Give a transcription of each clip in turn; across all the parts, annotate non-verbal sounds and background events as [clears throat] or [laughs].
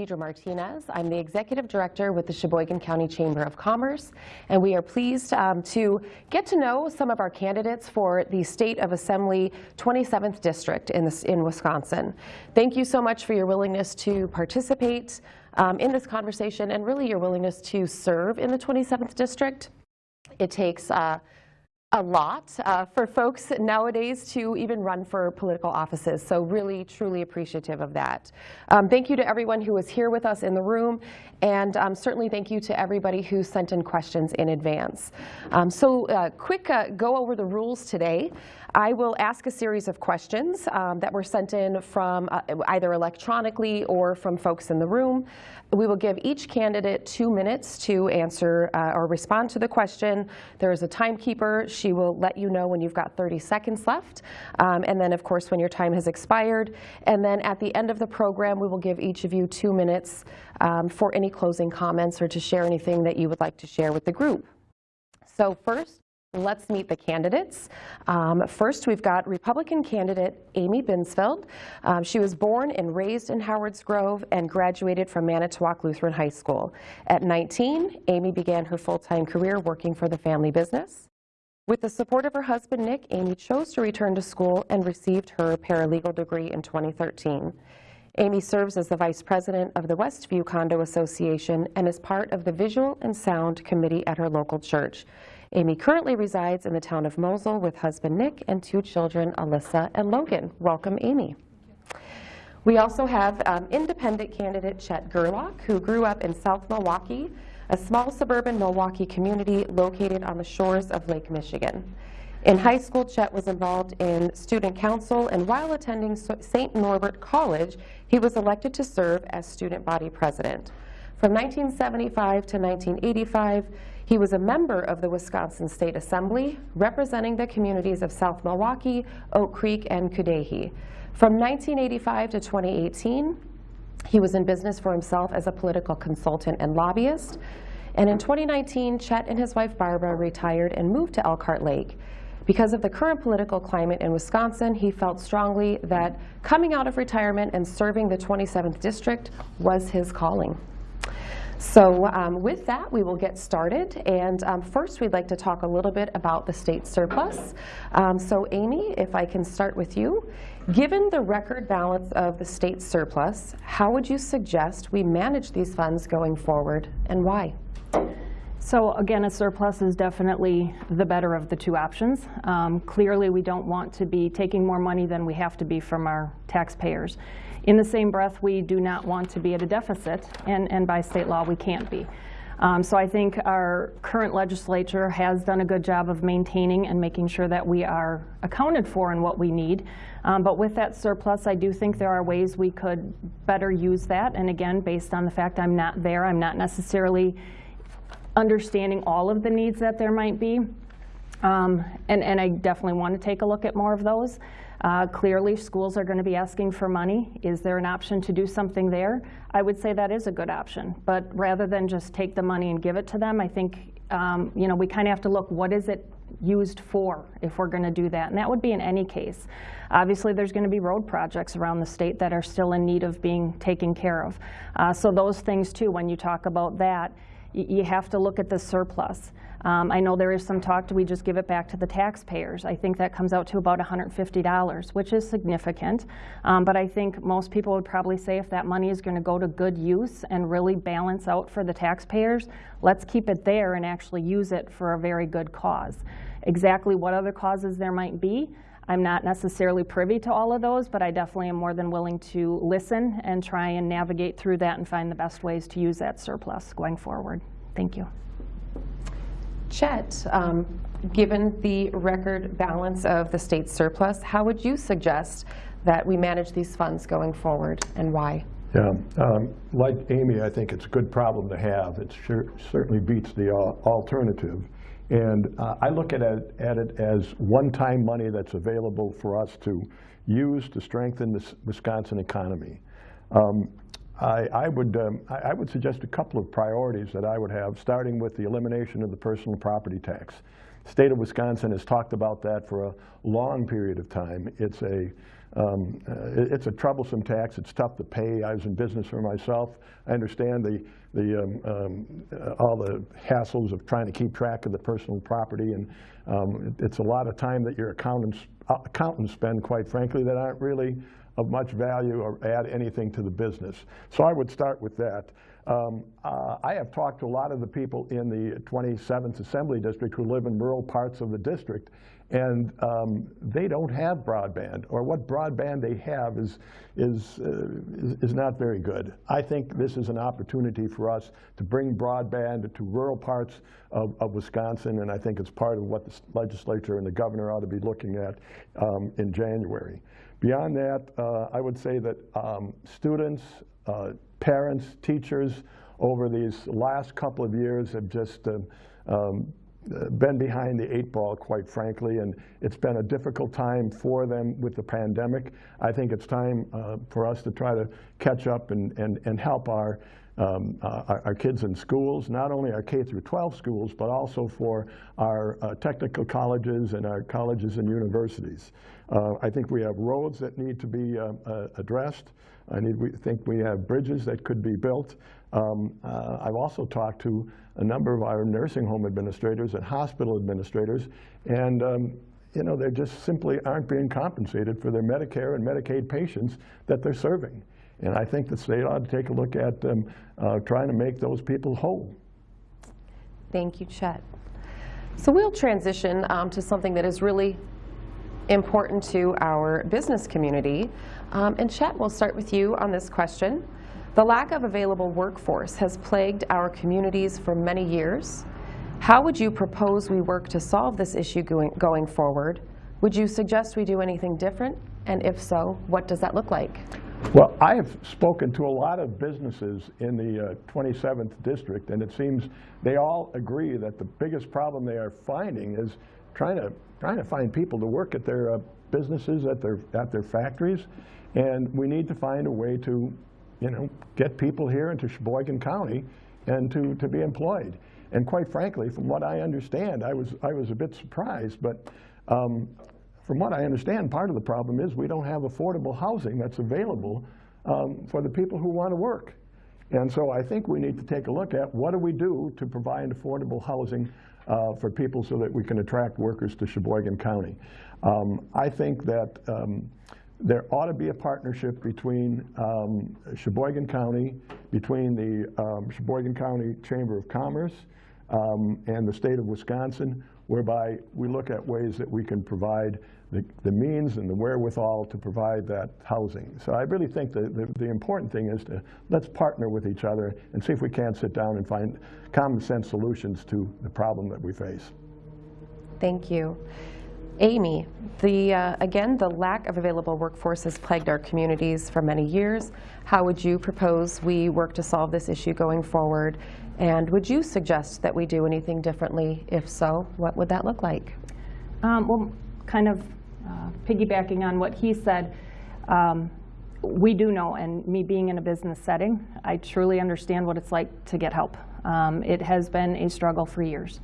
Deidre Martinez. I'm the Executive Director with the Sheboygan County Chamber of Commerce, and we are pleased um, to get to know some of our candidates for the State of Assembly 27th District in, this, in Wisconsin. Thank you so much for your willingness to participate um, in this conversation and really your willingness to serve in the 27th District. It takes uh, a lot uh, for folks nowadays to even run for political offices. So really, truly appreciative of that. Um, thank you to everyone who was here with us in the room. And um, certainly thank you to everybody who sent in questions in advance. Um, so uh, quick uh, go over the rules today. I will ask a series of questions um, that were sent in from uh, either electronically or from folks in the room. We will give each candidate two minutes to answer uh, or respond to the question. There is a timekeeper. She will let you know when you've got 30 seconds left. Um, and then, of course, when your time has expired. And then at the end of the program, we will give each of you two minutes um, for any closing comments or to share anything that you would like to share with the group. So first, Let's meet the candidates. Um, first, we've got Republican candidate Amy Binsfeld. Um, she was born and raised in Howards Grove and graduated from Manitowoc Lutheran High School. At 19, Amy began her full-time career working for the family business. With the support of her husband, Nick, Amy chose to return to school and received her paralegal degree in 2013. Amy serves as the Vice President of the Westview Condo Association and is part of the Visual and Sound Committee at her local church. Amy currently resides in the town of Mosel with husband Nick and two children, Alyssa and Logan. Welcome, Amy. We also have um, independent candidate Chet Gerlach, who grew up in South Milwaukee, a small suburban Milwaukee community located on the shores of Lake Michigan. In high school, Chet was involved in student council, and while attending St. Norbert College, he was elected to serve as student body president. From 1975 to 1985, he was a member of the Wisconsin State Assembly, representing the communities of South Milwaukee, Oak Creek, and Cudahy. From 1985 to 2018, he was in business for himself as a political consultant and lobbyist. And in 2019, Chet and his wife Barbara retired and moved to Elkhart Lake. Because of the current political climate in Wisconsin, he felt strongly that coming out of retirement and serving the 27th district was his calling. So um, with that, we will get started. And um, first, we'd like to talk a little bit about the state surplus. Um, so Amy, if I can start with you. Given the record balance of the state surplus, how would you suggest we manage these funds going forward and why? So again, a surplus is definitely the better of the two options. Um, clearly, we don't want to be taking more money than we have to be from our taxpayers. In the same breath, we do not want to be at a deficit, and, and by state law, we can't be. Um, so I think our current legislature has done a good job of maintaining and making sure that we are accounted for in what we need. Um, but with that surplus, I do think there are ways we could better use that. And again, based on the fact I'm not there, I'm not necessarily understanding all of the needs that there might be. Um, and, and I definitely want to take a look at more of those. Uh, clearly, schools are going to be asking for money. Is there an option to do something there? I would say that is a good option. But rather than just take the money and give it to them, I think um, you know we kind of have to look what is it used for if we're going to do that. And that would be in any case. Obviously, there's going to be road projects around the state that are still in need of being taken care of. Uh, so those things, too, when you talk about that, you have to look at the surplus. Um, I know there is some talk, do we just give it back to the taxpayers? I think that comes out to about $150, which is significant. Um, but I think most people would probably say if that money is going to go to good use and really balance out for the taxpayers, let's keep it there and actually use it for a very good cause. Exactly what other causes there might be, I'm not necessarily privy to all of those, but I definitely am more than willing to listen and try and navigate through that and find the best ways to use that surplus going forward. Thank you. Chet, um, given the record balance of the state surplus, how would you suggest that we manage these funds going forward and why? Yeah, um, like Amy, I think it's a good problem to have. It sure, certainly beats the uh, alternative. And uh, I look at it, at it as one-time money that's available for us to use to strengthen the Wisconsin economy. Um, I, I, would, um, I, I, would suggest a couple of priorities that I would have, starting with the elimination of the personal property tax. The state of Wisconsin has talked about that for a long period of time. It's a um, uh, it- it's a troublesome tax. It's tough to pay. I was in business for myself. I understand the, the, um, um, uh, all the hassles of trying to keep track of the personal property, and um, it- it's a lot of time that your accountants, uh, accountants spend, quite frankly, that aren't really of much value or add anything to the business. So I would start with that. Um, uh, I have talked to a lot of the people in the 27th Assembly District who live in rural parts of the district, and um, they don't have broadband, or what broadband they have is, is, uh, is, not very good. I think this is an opportunity for us to bring broadband to rural parts of, of Wisconsin, and I think it's part of what the legislature and the governor ought to be looking at um, in January. Beyond that, uh, I would say that um, students, uh, parents, teachers, over these last couple of years have just um, uh, been behind the eight ball, quite frankly, and it's been a difficult time for them with the pandemic. I think it's time uh, for us to try to catch up and, and, and help our, um, uh, our, our kids in schools, not only our K through 12 schools, but also for our uh, technical colleges and our colleges and universities. Uh, I think we have roads that need to be uh, uh, addressed. I need, we think we have bridges that could be built. Um, uh, I've also talked to a number of our nursing home administrators and hospital administrators, and um, you know, they just simply aren't being compensated for their Medicare and Medicaid patients that they're serving. And I think the state ought to take a look at um, uh, trying to make those people whole. Thank you, Chet. So we'll transition um, to something that is really important to our business community. Um, and Chet, we'll start with you on this question. The lack of available workforce has plagued our communities for many years. How would you propose we work to solve this issue going, going forward? Would you suggest we do anything different? And if so, what does that look like? Well, I have spoken to a lot of businesses in the uh, 27th district, and it seems they all agree that the biggest problem they are finding is trying to trying to find people to work at their uh, businesses, at their at their factories, and we need to find a way to, you know, get people here into Sheboygan County and to to be employed. And quite frankly, from what I understand, I was I was a bit surprised, but. Um, from what I understand, part of the problem is we don't have affordable housing that's available um, for the people who want to work. And so I think we need to take a look at what do we do to provide affordable housing uh, for people so that we can attract workers to Sheboygan County. Um, I think that um, there ought to be a partnership between um, Sheboygan County, between the um, Sheboygan County Chamber of Commerce um, and the state of Wisconsin, whereby we look at ways that we can provide the, the means and the wherewithal to provide that housing. So I really think that the, the important thing is to let's partner with each other and see if we can't sit down and find common sense solutions to the problem that we face. Thank you. Amy, the, uh, again, the lack of available workforce has plagued our communities for many years. How would you propose we work to solve this issue going forward? And would you suggest that we do anything differently? If so, what would that look like? Um, well, kind of uh, piggybacking on what he said, um, we do know, and me being in a business setting, I truly understand what it's like to get help. Um, it has been a struggle for years.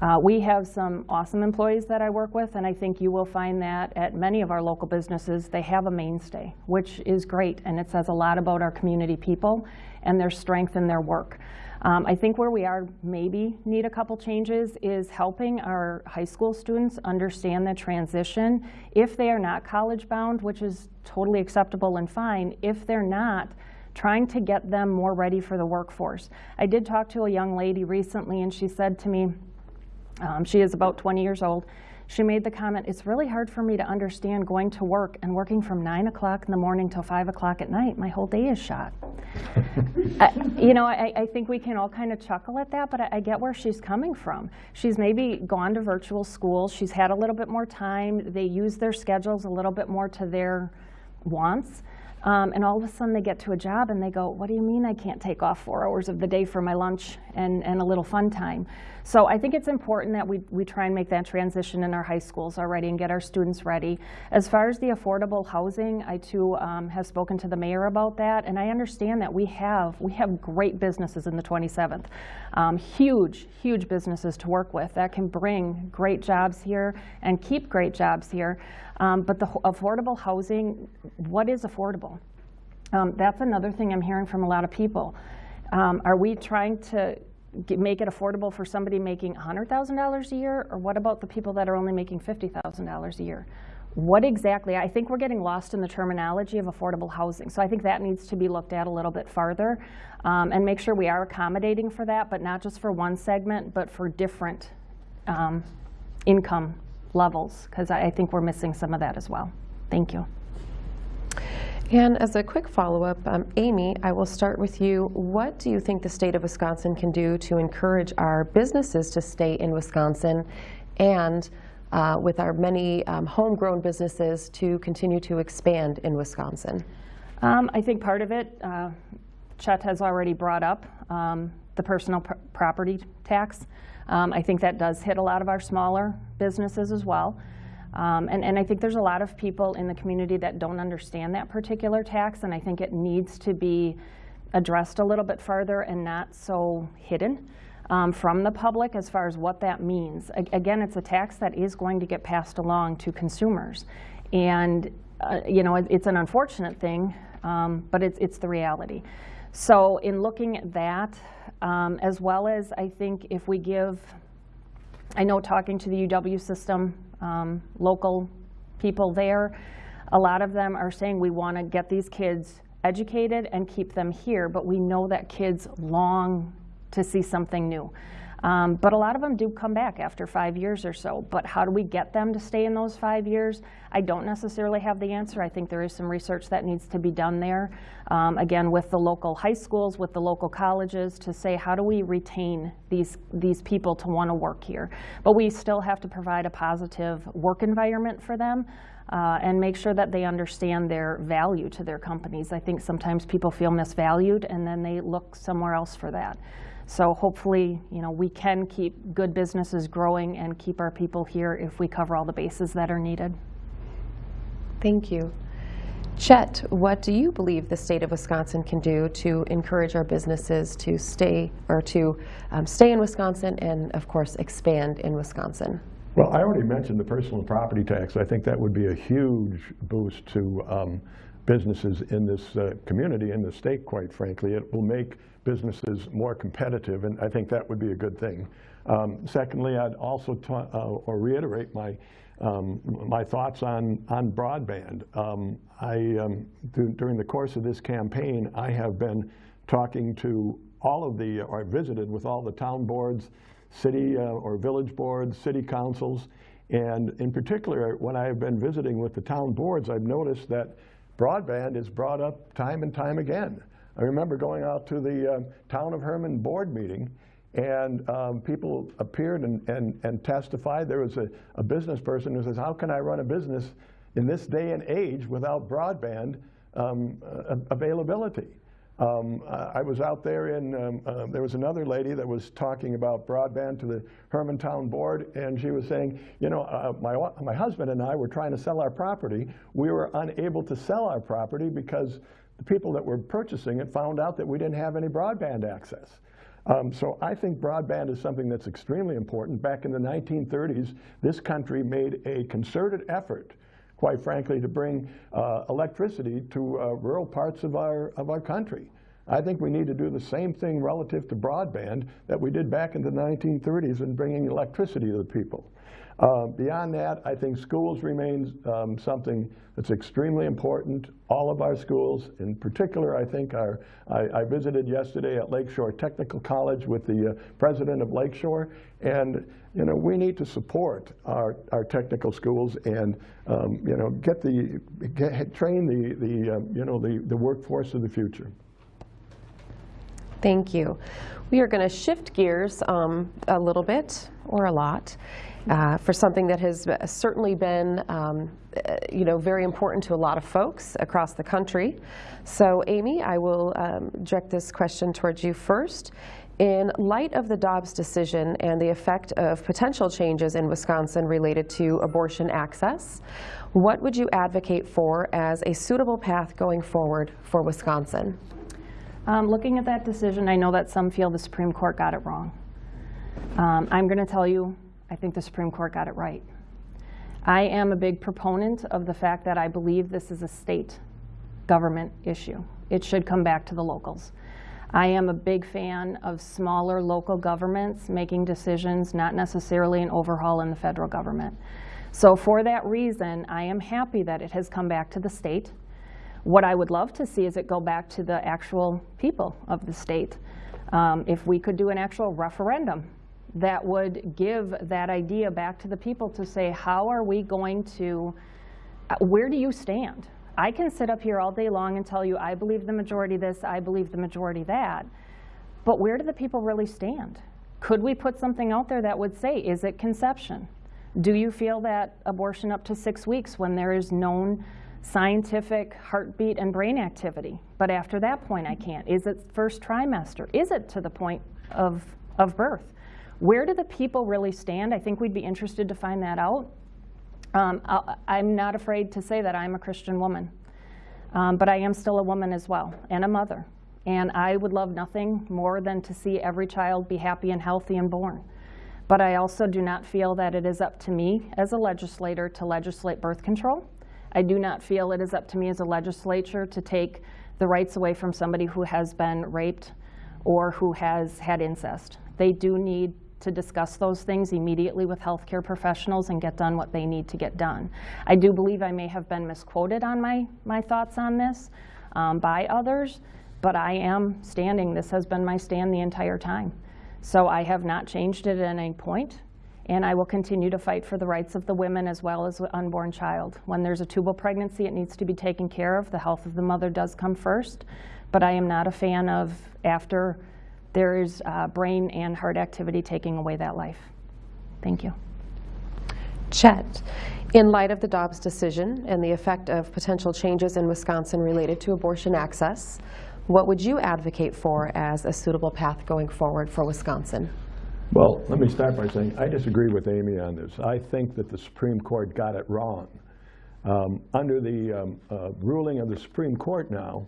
Uh, we have some awesome employees that I work with, and I think you will find that at many of our local businesses, they have a mainstay, which is great, and it says a lot about our community people and their strength in their work. Um, I think where we are maybe need a couple changes is helping our high school students understand the transition. If they are not college bound, which is totally acceptable and fine, if they're not, trying to get them more ready for the workforce. I did talk to a young lady recently and she said to me, um, she is about 20 years old. She made the comment, it's really hard for me to understand going to work and working from 9 o'clock in the morning till 5 o'clock at night. My whole day is shot. [laughs] I, you know, I, I, think we can all kind of chuckle at that, but I, I, get where she's coming from. She's maybe gone to virtual school. She's had a little bit more time. They use their schedules a little bit more to their wants. Um, and all of a sudden they get to a job and they go, what do you mean I can't take off four hours of the day for my lunch and, and a little fun time? So I think it's important that we, we try and make that transition in our high schools already and get our students ready. As far as the affordable housing, I too um, have spoken to the mayor about that, and I understand that we have we have great businesses in the 27th, um, huge huge businesses to work with that can bring great jobs here and keep great jobs here. Um, but the affordable housing, what is affordable? Um, that's another thing I'm hearing from a lot of people. Um, are we trying to make it affordable for somebody making $100,000 a year, or what about the people that are only making $50,000 a year? What exactly? I think we're getting lost in the terminology of affordable housing. So I think that needs to be looked at a little bit farther um, and make sure we are accommodating for that, but not just for one segment, but for different um, income levels, because I, I think we're missing some of that as well. Thank you. And as a quick follow-up, um, Amy, I will start with you. What do you think the state of Wisconsin can do to encourage our businesses to stay in Wisconsin and uh, with our many um, homegrown businesses to continue to expand in Wisconsin? Um, I think part of it, uh, Chet has already brought up um, the personal pr- property tax. Um, I think that does hit a lot of our smaller businesses as well. Um, and, and I think there's a lot of people in the community that don't understand that particular tax, and I think it needs to be addressed a little bit further and not so hidden um, from the public as far as what that means. A- again, it's a tax that is going to get passed along to consumers. And, uh, you know, it, it's an unfortunate thing, um, but it's, it's the reality. So in looking at that, um, as well as I think if we give I know talking to the UW system, um, local people there, a lot of them are saying we want to get these kids educated and keep them here, but we know that kids long to see something new. Um, but a lot of them do come back after five years or so. But how do we get them to stay in those five years? I don't necessarily have the answer. I think there is some research that needs to be done there. Um, again, with the local high schools, with the local colleges, to say how do we retain these these people to want to work here? But we still have to provide a positive work environment for them. Uh, and make sure that they understand their value to their companies. I think sometimes people feel misvalued and then they look somewhere else for that. So hopefully, you know, we can keep good businesses growing and keep our people here if we cover all the bases that are needed. Thank you. Chet, what do you believe the state of Wisconsin can do to encourage our businesses to stay or to um, stay in Wisconsin and, of course, expand in Wisconsin? Well, I already mentioned the personal property tax. I think that would be a huge boost to um, businesses in this uh, community, in the state, quite frankly. It will make businesses more competitive, and I think that would be a good thing. Um, secondly, I'd also uh, or reiterate my um, my thoughts on on broadband. Um, I um, th- during the course of this campaign, I have been talking to all of the, or visited with all the town boards, city uh, or village boards, city councils, and in particular, when I have been visiting with the town boards, I've noticed that broadband is brought up time and time again. I remember going out to the uh, town of Herman board meeting, and um, people appeared and, and, and testified. There was a, a business person who says, how can I run a business in this day and age without broadband um, uh, availability? Um, I was out there and um, uh, there was another lady that was talking about broadband to the Hermantown board and she was saying, you know, uh, my, my husband and I were trying to sell our property. We were unable to sell our property because the people that were purchasing it found out that we didn't have any broadband access. Um, so I think broadband is something that's extremely important. Back in the 1930s, this country made a concerted effort quite frankly, to bring uh, electricity to uh, rural parts of our, of our country. I think we need to do the same thing relative to broadband that we did back in the 1930s in bringing electricity to the people. Uh, beyond that, I think schools remains um, something that's extremely important. All of our schools, in particular, I think our, I, I visited yesterday at Lakeshore Technical College with the uh, president of Lakeshore, and you know we need to support our, our technical schools and um, you know get the get, train the the uh, you know the the workforce of the future. Thank you. We are going to shift gears um, a little bit or a lot uh, for something that has certainly been, um, uh, you know, very important to a lot of folks across the country. So, Amy, I will um, direct this question towards you first. In light of the Dobbs decision and the effect of potential changes in Wisconsin related to abortion access, what would you advocate for as a suitable path going forward for Wisconsin? Um, Looking at that decision, I know that some feel the Supreme Court got it wrong. Um, I'm going to tell you, I think the Supreme Court got it right. I am a big proponent of the fact that I believe this is a state government issue. It should come back to the locals. I am a big fan of smaller local governments making decisions, not necessarily an overhaul in the federal government. So for that reason, I am happy that it has come back to the state. What I would love to see is it go back to the actual people of the state. Um, if we could do an actual referendum that would give that idea back to the people to say, how are we going to, uh, where do you stand? I can sit up here all day long and tell you, I believe the majority this, I believe the majority that. But where do the people really stand? Could we put something out there that would say, is it conception? Do you feel that abortion up to six weeks when there is known scientific heartbeat and brain activity? But after that point, I can't. Is it first trimester? Is it to the point of, of birth? Where do the people really stand? I think we'd be interested to find that out. Um, I'm not afraid to say that I'm a Christian woman, um, but I am still a woman as well and a mother. And I would love nothing more than to see every child be happy and healthy and born. But I also do not feel that it is up to me as a legislator to legislate birth control. I do not feel it is up to me as a legislature to take the rights away from somebody who has been raped or who has had incest. They do need to discuss those things immediately with healthcare professionals and get done what they need to get done. I do believe I may have been misquoted on my, my thoughts on this um, by others, but I am standing. This has been my stand the entire time. So I have not changed it at any point, and I will continue to fight for the rights of the women as well as the unborn child. When there's a tubal pregnancy, it needs to be taken care of. The health of the mother does come first, but I am not a fan of after there is uh, brain and heart activity taking away that life. Thank you. Chet, in light of the Dobbs decision and the effect of potential changes in Wisconsin related to abortion access, what would you advocate for as a suitable path going forward for Wisconsin? Well, let me start by saying I disagree with Amy on this. I think that the Supreme Court got it wrong. Um, under the um, uh, ruling of the Supreme Court now,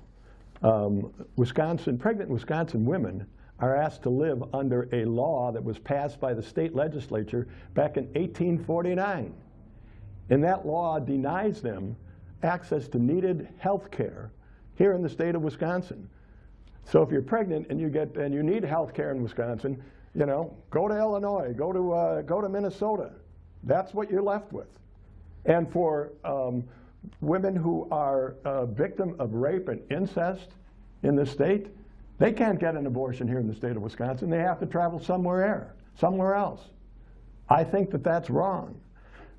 um, Wisconsin, pregnant Wisconsin women are asked to live under a law that was passed by the state legislature back in 1849. And that law denies them access to needed health care here in the state of Wisconsin. So if you're pregnant and you get and you need health care in Wisconsin, you know, go to Illinois, go to uh, go to Minnesota. That's what you're left with. And for um, women who are a victim of rape and incest in the state, they can't get an abortion here in the state of Wisconsin. They have to travel somewhere, somewhere else. I think that that's wrong.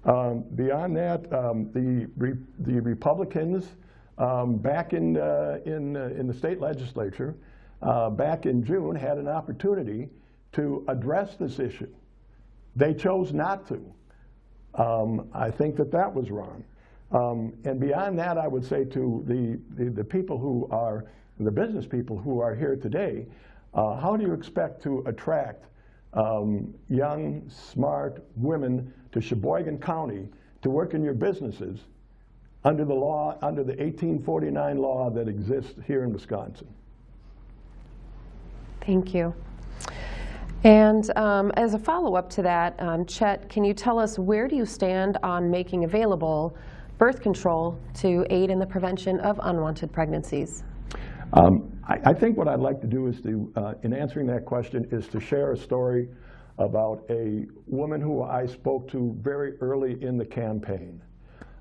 Um, beyond that, um, the, re the Republicans um, back in, uh, in, uh, in the state legislature uh, back in June had an opportunity to address this issue. They chose not to. Um, I think that that was wrong. Um, and beyond that, I would say to the, the, the, people who are, the business people who are here today, uh, how do you expect to attract um, young, smart women to Sheboygan County to work in your businesses under the law, under the 1849 law that exists here in Wisconsin? Thank you. And um, as a follow-up to that, um, Chet, can you tell us where do you stand on making available birth control to aid in the prevention of unwanted pregnancies? Um, I, I, think what I'd like to do is to, uh, in answering that question, is to share a story about a woman who I spoke to very early in the campaign.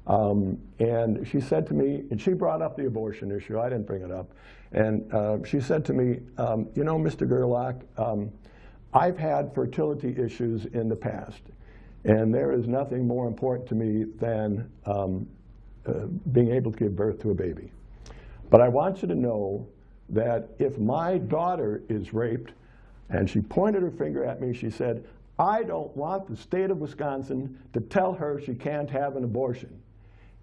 Um, and she said to me, and she brought up the abortion issue, I didn't bring it up, and uh, she said to me, um, you know, Mr. Gerlach, um, I've had fertility issues in the past, and there is nothing more important to me than um, uh, being able to give birth to a baby. But I want you to know that if my daughter is raped, and she pointed her finger at me, she said, I don't want the state of Wisconsin to tell her she can't have an abortion.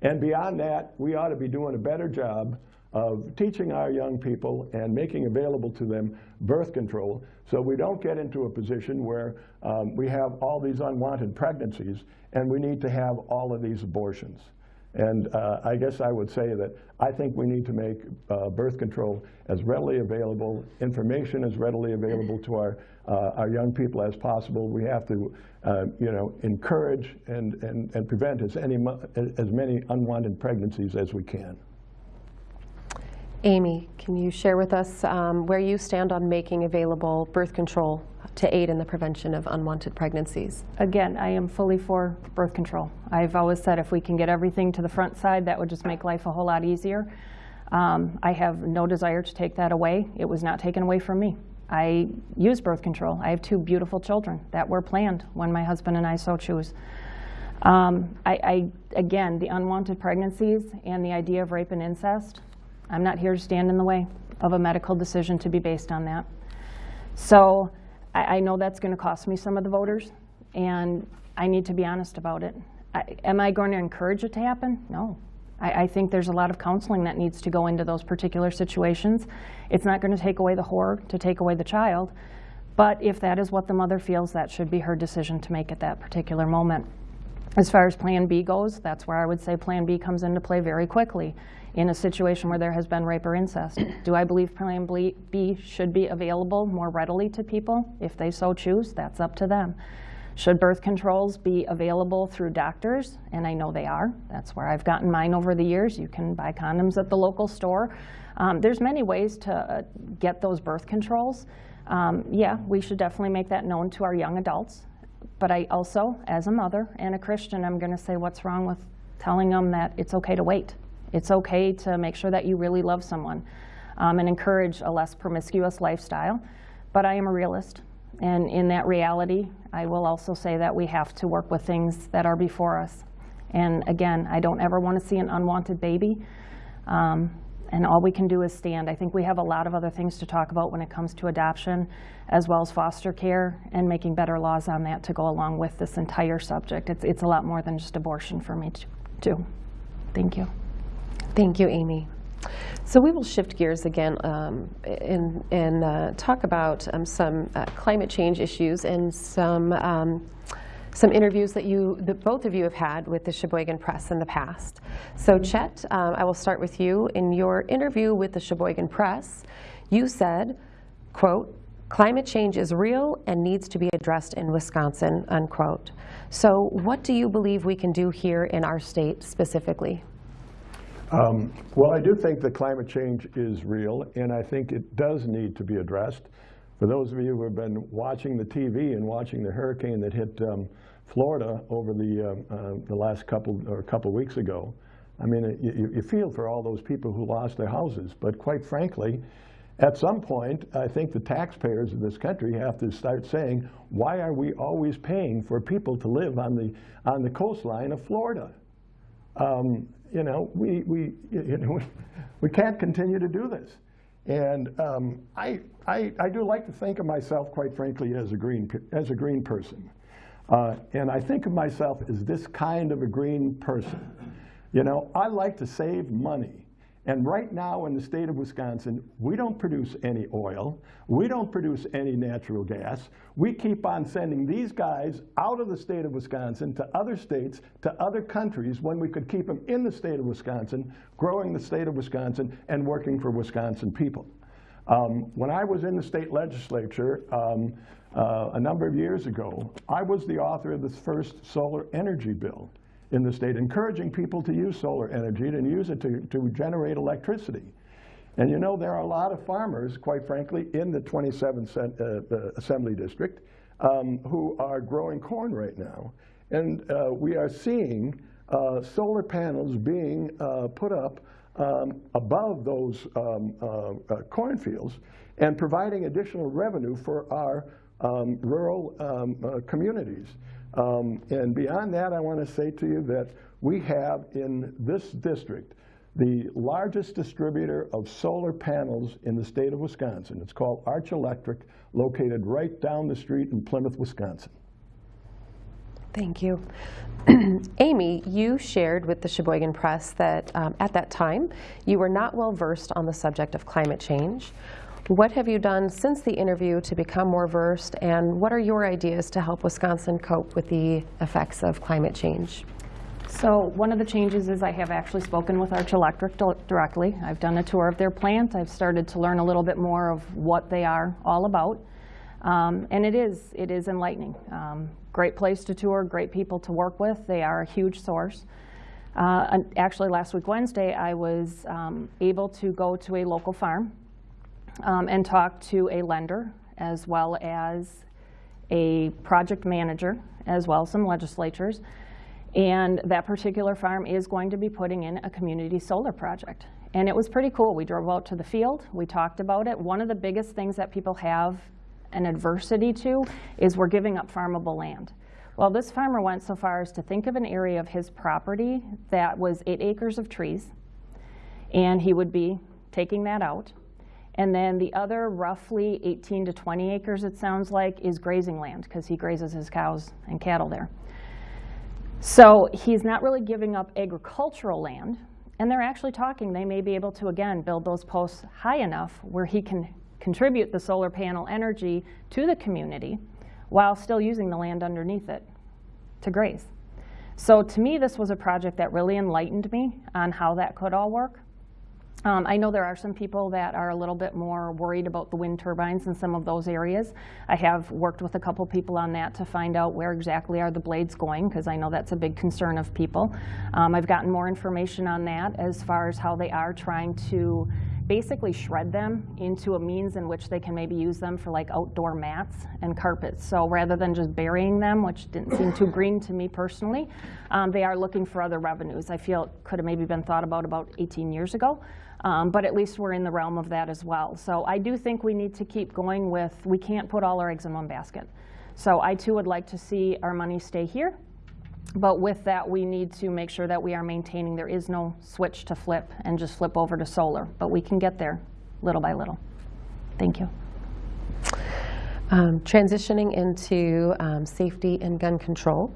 And beyond that, we ought to be doing a better job of teaching our young people and making available to them birth control so we don't get into a position where um, we have all these unwanted pregnancies and we need to have all of these abortions. And uh, I guess I would say that I think we need to make uh, birth control as readily available, information as readily available to our, uh, our young people as possible. We have to, uh, you know, encourage and, and, and prevent as, any, as many unwanted pregnancies as we can. Amy, can you share with us um, where you stand on making available birth control to aid in the prevention of unwanted pregnancies? Again, I am fully for birth control. I've always said if we can get everything to the front side, that would just make life a whole lot easier. Um, I have no desire to take that away. It was not taken away from me. I use birth control. I have two beautiful children that were planned when my husband and I so choose. Um, I, I, again, the unwanted pregnancies and the idea of rape and incest, I'm not here to stand in the way of a medical decision to be based on that. So I, I know that's going to cost me some of the voters, and I need to be honest about it. I, am I going to encourage it to happen? No. I, I think there's a lot of counseling that needs to go into those particular situations. It's not going to take away the horror to take away the child, but if that is what the mother feels, that should be her decision to make at that particular moment. As far as Plan B goes, that's where I would say Plan B comes into play very quickly in a situation where there has been rape or incest. [coughs] Do I believe Plan B should be available more readily to people if they so choose? That's up to them. Should birth controls be available through doctors? And I know they are. That's where I've gotten mine over the years. You can buy condoms at the local store. Um, there's many ways to uh, get those birth controls. Um, yeah, we should definitely make that known to our young adults. But I also, as a mother and a Christian, I'm going to say what's wrong with telling them that it's okay to wait. It's okay to make sure that you really love someone um, and encourage a less promiscuous lifestyle. But I am a realist. And in that reality, I will also say that we have to work with things that are before us. And again, I don't ever want to see an unwanted baby. Um, and all we can do is stand. I think we have a lot of other things to talk about when it comes to adoption, as well as foster care, and making better laws on that to go along with this entire subject. It's, it's a lot more than just abortion for me, too. Thank you. Thank you, Amy. So we will shift gears again um, and, and uh, talk about um, some uh, climate change issues and some um, some interviews that you, that both of you have had with the Sheboygan Press in the past. So Chet, um, I will start with you. In your interview with the Sheboygan Press, you said, quote, climate change is real and needs to be addressed in Wisconsin, unquote. So what do you believe we can do here in our state specifically? Um, well, I do think that climate change is real, and I think it does need to be addressed. For those of you who have been watching the TV and watching the hurricane that hit um, Florida over the, uh, uh, the last couple or couple weeks ago, I mean, you, you feel for all those people who lost their houses. But quite frankly, at some point, I think the taxpayers of this country have to start saying, why are we always paying for people to live on the, on the coastline of Florida? Um, you know, we, we, you know, [laughs] we, can't continue to do this. And um, I, I, I, do like to think of myself, quite frankly, as a green, as a green person. Uh, and I think of myself as this kind of a green person. You know, I like to save money. And right now in the state of Wisconsin, we don't produce any oil. We don't produce any natural gas. We keep on sending these guys out of the state of Wisconsin to other states, to other countries, when we could keep them in the state of Wisconsin, growing the state of Wisconsin and working for Wisconsin people. Um, when I was in the state legislature um, uh, a number of years ago, I was the author of the first solar energy bill in the state, encouraging people to use solar energy and use it to, to generate electricity. And you know, there are a lot of farmers, quite frankly, in the 27th uh, uh, Assembly District um, who are growing corn right now. And uh, we are seeing uh, solar panels being uh, put up um, above those um, uh, cornfields and providing additional revenue for our um, rural um, communities. Um, and beyond that, I want to say to you that we have in this district the largest distributor of solar panels in the state of Wisconsin. It's called Arch Electric, located right down the street in Plymouth, Wisconsin. Thank you. [clears throat] Amy, you shared with the Sheboygan Press that um, at that time you were not well versed on the subject of climate change. What have you done since the interview to become more versed, and what are your ideas to help Wisconsin cope with the effects of climate change? So one of the changes is I have actually spoken with Arch Electric directly. I've done a tour of their plant. I've started to learn a little bit more of what they are all about. Um, and it is, it is enlightening. Um, great place to tour, great people to work with. They are a huge source. Uh, actually, last week, Wednesday, I was um, able to go to a local farm um, and talk to a lender as well as a project manager, as well as some legislatures. And that particular farm is going to be putting in a community solar project. And it was pretty cool. We drove out to the field, we talked about it. One of the biggest things that people have an adversity to is we're giving up farmable land. Well, this farmer went so far as to think of an area of his property that was eight acres of trees, and he would be taking that out. And then the other roughly 18 to 20 acres, it sounds like, is grazing land because he grazes his cows and cattle there. So he's not really giving up agricultural land, and they're actually talking, they may be able to, again, build those posts high enough where he can contribute the solar panel energy to the community while still using the land underneath it to graze. So to me, this was a project that really enlightened me on how that could all work. Um, I know there are some people that are a little bit more worried about the wind turbines in some of those areas. I have worked with a couple people on that to find out where exactly are the blades going, because I know that's a big concern of people. Um, I've gotten more information on that as far as how they are trying to basically shred them into a means in which they can maybe use them for like outdoor mats and carpets. So rather than just burying them, which didn't seem too green to me personally, um, they are looking for other revenues. I feel it could have maybe been thought about about 18 years ago. Um, but at least we're in the realm of that as well. So I do think we need to keep going with, we can't put all our eggs in one basket. So I too would like to see our money stay here. But with that, we need to make sure that we are maintaining, there is no switch to flip and just flip over to solar. But we can get there little by little. Thank you. Um, transitioning into um, safety and gun control.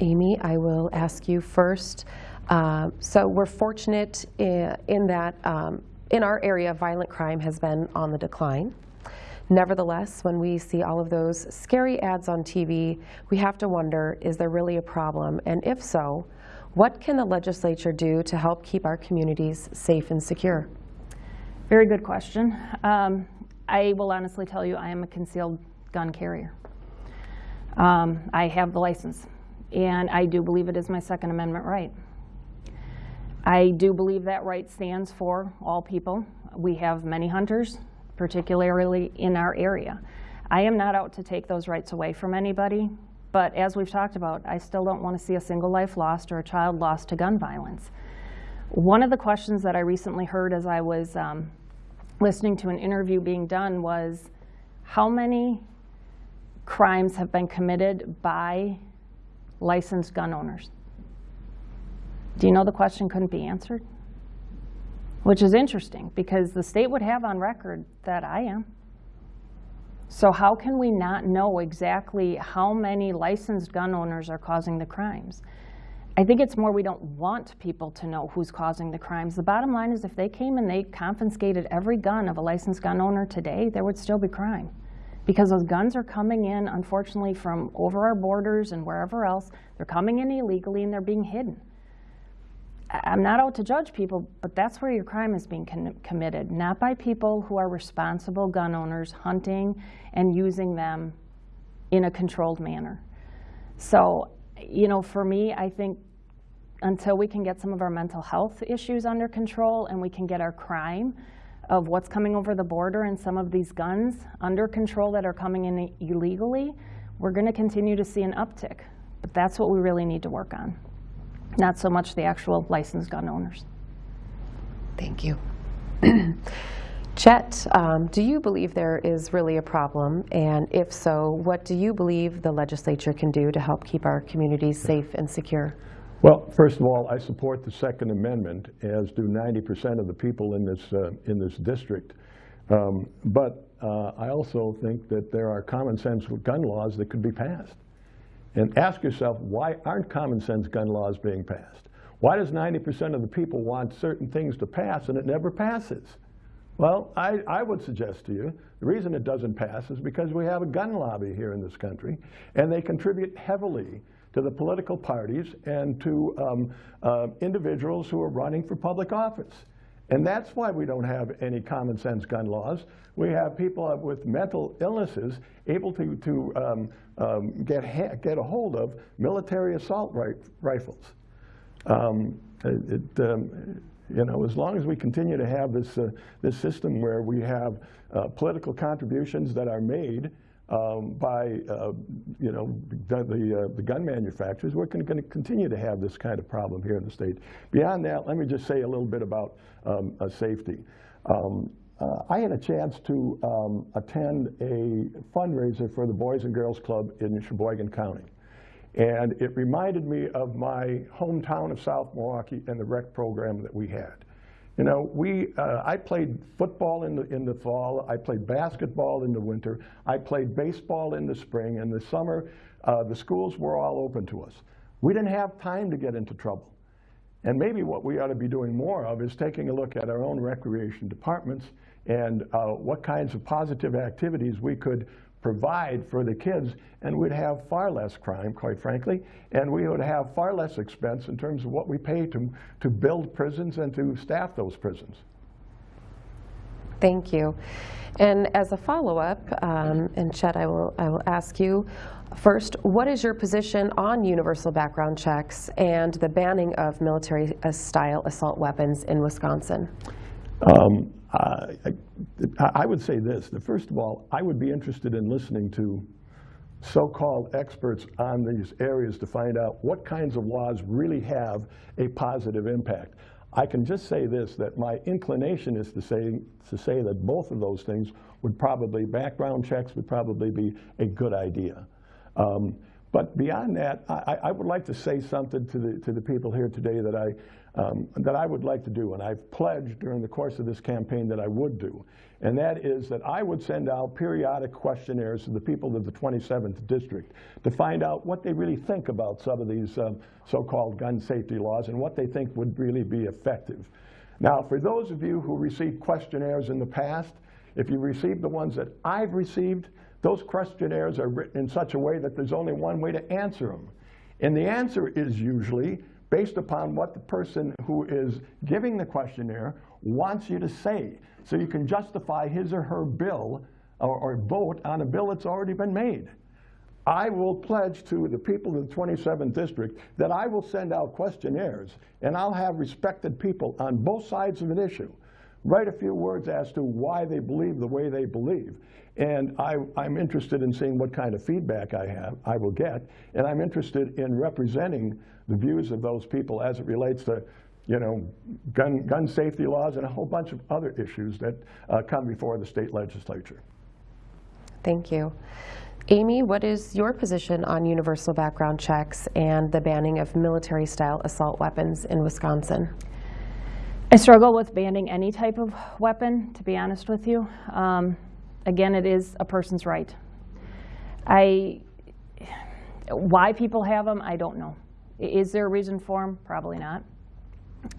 Amy, I will ask you first. Uh, so we're fortunate in, in that um, in our area, violent crime has been on the decline. Nevertheless, when we see all of those scary ads on TV, we have to wonder, is there really a problem? And if so, what can the legislature do to help keep our communities safe and secure? Very good question. Um, I will honestly tell you I am a concealed gun carrier. Um, I have the license, and I do believe it is my Second Amendment right. I do believe that right stands for all people. We have many hunters, particularly in our area. I am not out to take those rights away from anybody, but as we've talked about, I still don't want to see a single life lost or a child lost to gun violence. One of the questions that I recently heard as I was um, listening to an interview being done was, how many crimes have been committed by licensed gun owners? Do you know the question couldn't be answered? Which is interesting because the state would have on record that I am. So how can we not know exactly how many licensed gun owners are causing the crimes? I think it's more we don't want people to know who's causing the crimes. The bottom line is if they came and they confiscated every gun of a licensed gun owner today, there would still be crime. Because those guns are coming in, unfortunately, from over our borders and wherever else. They're coming in illegally and they're being hidden. I'm not out to judge people, but that's where your crime is being committed, not by people who are responsible gun owners hunting and using them in a controlled manner. So, you know, for me, I think until we can get some of our mental health issues under control and we can get our crime of what's coming over the border and some of these guns under control that are coming in illegally, we're going to continue to see an uptick. But that's what we really need to work on not so much the actual licensed gun owners. Thank you. [clears throat] Chet, um, do you believe there is really a problem? And if so, what do you believe the legislature can do to help keep our communities safe and secure? Well, first of all, I support the Second Amendment, as do 90% of the people in this, uh, in this district. Um, but uh, I also think that there are common sense gun laws that could be passed. And ask yourself, why aren't common sense gun laws being passed? Why does 90% of the people want certain things to pass and it never passes? Well, I, I would suggest to you, the reason it doesn't pass is because we have a gun lobby here in this country, and they contribute heavily to the political parties and to um, uh, individuals who are running for public office. And that's why we don't have any common sense gun laws. We have people with mental illnesses able to, to um, um, get, get a hold of military assault ri rifles. Um, it, um, you know, as long as we continue to have this, uh, this system where we have uh, political contributions that are made um, by, uh, you know, the, the, uh, the, gun manufacturers, we're going to continue to have this kind of problem here in the state. Beyond that, let me just say a little bit about um, uh, safety. Um, uh, I had a chance to um, attend a fundraiser for the Boys and Girls Club in Sheboygan County. And it reminded me of my hometown of South Milwaukee and the rec program that we had. You know, we, uh, I played football in the, in the fall, I played basketball in the winter, I played baseball in the spring, and the summer, uh, the schools were all open to us. We didn't have time to get into trouble. And maybe what we ought to be doing more of is taking a look at our own recreation departments and uh, what kinds of positive activities we could provide for the kids, and we'd have far less crime, quite frankly, and we would have far less expense in terms of what we pay to, to build prisons and to staff those prisons. Thank you. And as a follow-up, um, and Chet, I will, I will ask you, first, what is your position on universal background checks and the banning of military-style assault weapons in Wisconsin? Um, uh, I, I would say this, that first of all, I would be interested in listening to so-called experts on these areas to find out what kinds of laws really have a positive impact. I can just say this, that my inclination is to say, to say that both of those things would probably, background checks would probably be a good idea. Um, but beyond that, I, I, would like to say something to the, to the people here today that I, um, that I would like to do, and I've pledged during the course of this campaign that I would do, and that is that I would send out periodic questionnaires to the people of the 27th District to find out what they really think about some of these um, so-called gun safety laws and what they think would really be effective. Now, for those of you who received questionnaires in the past, if you received the ones that I've received, those questionnaires are written in such a way that there's only one way to answer them. And the answer is usually based upon what the person who is giving the questionnaire wants you to say. So you can justify his or her bill or, or vote on a bill that's already been made. I will pledge to the people of the 27th district that I will send out questionnaires and I'll have respected people on both sides of an issue write a few words as to why they believe the way they believe. And I, am interested in seeing what kind of feedback I have, I will get, and I'm interested in representing the views of those people as it relates to, you know, gun, gun safety laws and a whole bunch of other issues that uh, come before the state legislature. Thank you. Amy, what is your position on universal background checks and the banning of military-style assault weapons in Wisconsin? I struggle with banning any type of weapon, to be honest with you. Um, again, it is a person's right. I, why people have them, I don't know. Is there a reason for them? Probably not.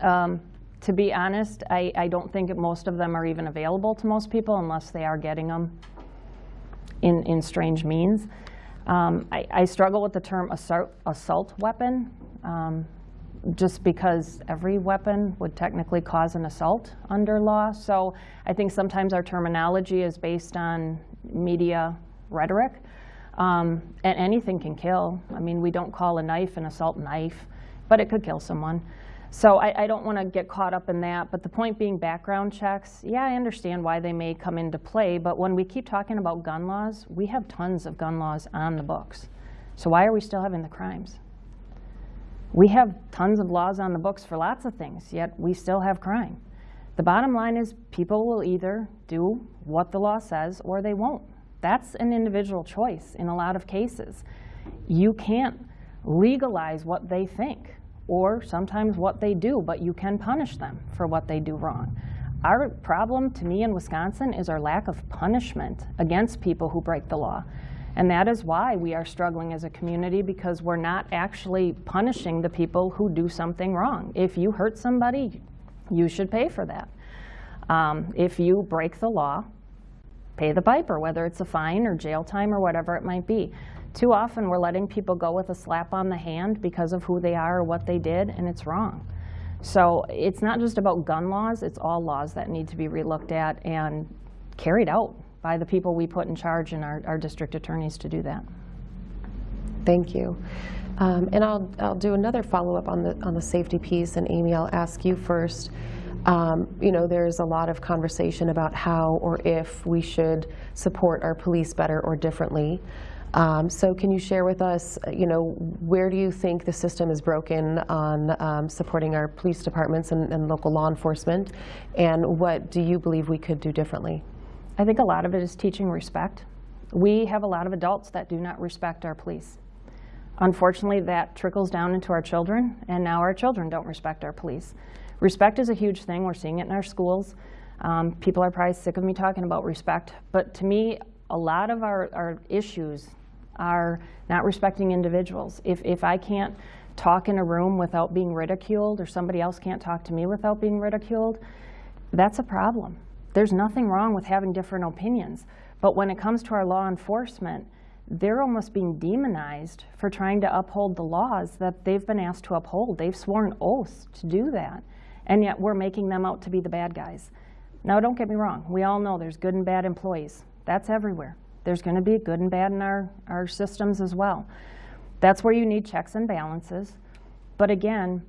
Um, to be honest, I, I don't think most of them are even available to most people unless they are getting them in, in strange means. Um, I, I, struggle with the term assault, assault weapon. Um, just because every weapon would technically cause an assault under law. So I think sometimes our terminology is based on media rhetoric. Um, and anything can kill. I mean, we don't call a knife an assault knife, but it could kill someone. So I, I don't want to get caught up in that. But the point being background checks, yeah, I understand why they may come into play. But when we keep talking about gun laws, we have tons of gun laws on the books. So why are we still having the crimes? We have tons of laws on the books for lots of things, yet we still have crime. The bottom line is people will either do what the law says or they won't. That's an individual choice in a lot of cases. You can't legalize what they think or sometimes what they do, but you can punish them for what they do wrong. Our problem, to me, in Wisconsin is our lack of punishment against people who break the law. And that is why we are struggling as a community because we're not actually punishing the people who do something wrong. If you hurt somebody, you should pay for that. Um, if you break the law, pay the piper, whether it's a fine or jail time or whatever it might be. Too often we're letting people go with a slap on the hand because of who they are or what they did, and it's wrong. So it's not just about gun laws, it's all laws that need to be relooked at and carried out by the people we put in charge and our, our district attorneys to do that. Thank you. Um, And I'll, I'll do another follow-up on the, on the safety piece, and Amy, I'll ask you first. Um, You know, there's a lot of conversation about how or if we should support our police better or differently. Um, So can you share with us, you know, where do you think the system is broken on um, supporting our police departments and, and local law enforcement? And what do you believe we could do differently? I think a lot of it is teaching respect. We have a lot of adults that do not respect our police. Unfortunately, that trickles down into our children, and now our children don't respect our police. Respect is a huge thing. We're seeing it in our schools. Um, people are probably sick of me talking about respect, but to me, a lot of our, our issues are not respecting individuals. If, if I can't talk in a room without being ridiculed, or somebody else can't talk to me without being ridiculed, that's a problem. There's nothing wrong with having different opinions. But when it comes to our law enforcement, they're almost being demonized for trying to uphold the laws that they've been asked to uphold. They've sworn oaths to do that. And yet we're making them out to be the bad guys. Now, don't get me wrong. We all know there's good and bad employees. That's everywhere. There's going to be good and bad in our, our systems as well. That's where you need checks and balances. But again,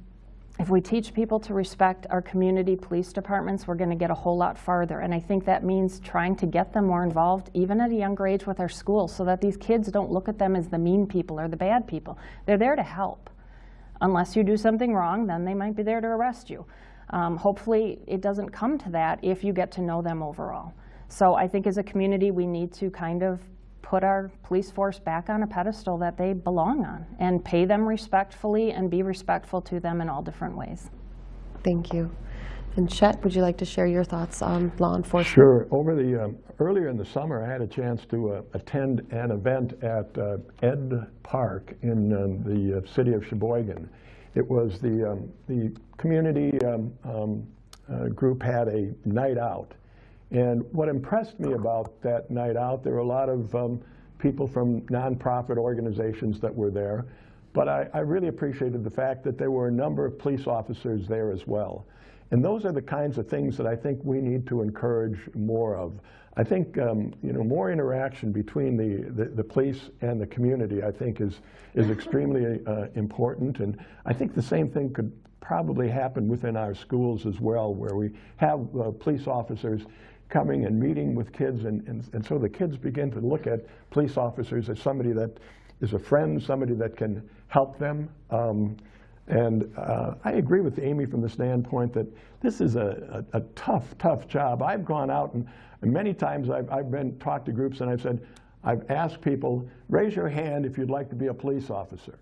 if we teach people to respect our community police departments, we're going to get a whole lot farther. And I think that means trying to get them more involved, even at a younger age with our schools, so that these kids don't look at them as the mean people or the bad people. They're there to help. Unless you do something wrong, then they might be there to arrest you. Um, hopefully, it doesn't come to that if you get to know them overall. So I think as a community, we need to kind of put our police force back on a pedestal that they belong on and pay them respectfully and be respectful to them in all different ways. Thank you. And Chet, would you like to share your thoughts on law enforcement? Sure. Over the, um, earlier in the summer, I had a chance to uh, attend an event at uh, Ed Park in um, the uh, city of Sheboygan. It was the, um, the community um, um, uh, group had a night out. And what impressed me about that night out, there were a lot of um, people from nonprofit organizations that were there, but I, I really appreciated the fact that there were a number of police officers there as well. And those are the kinds of things that I think we need to encourage more of. I think um, you know more interaction between the, the, the, police and the community. I think is is extremely uh, important, and I think the same thing could probably happen within our schools as well, where we have uh, police officers coming and meeting with kids, and, and, and so the kids begin to look at police officers as somebody that is a friend, somebody that can help them. Um, and uh, I agree with Amy from the standpoint that this is a, a, a tough, tough job. I've gone out and, and many times I've, I've been talked to groups and I've said, I've asked people, raise your hand if you'd like to be a police officer.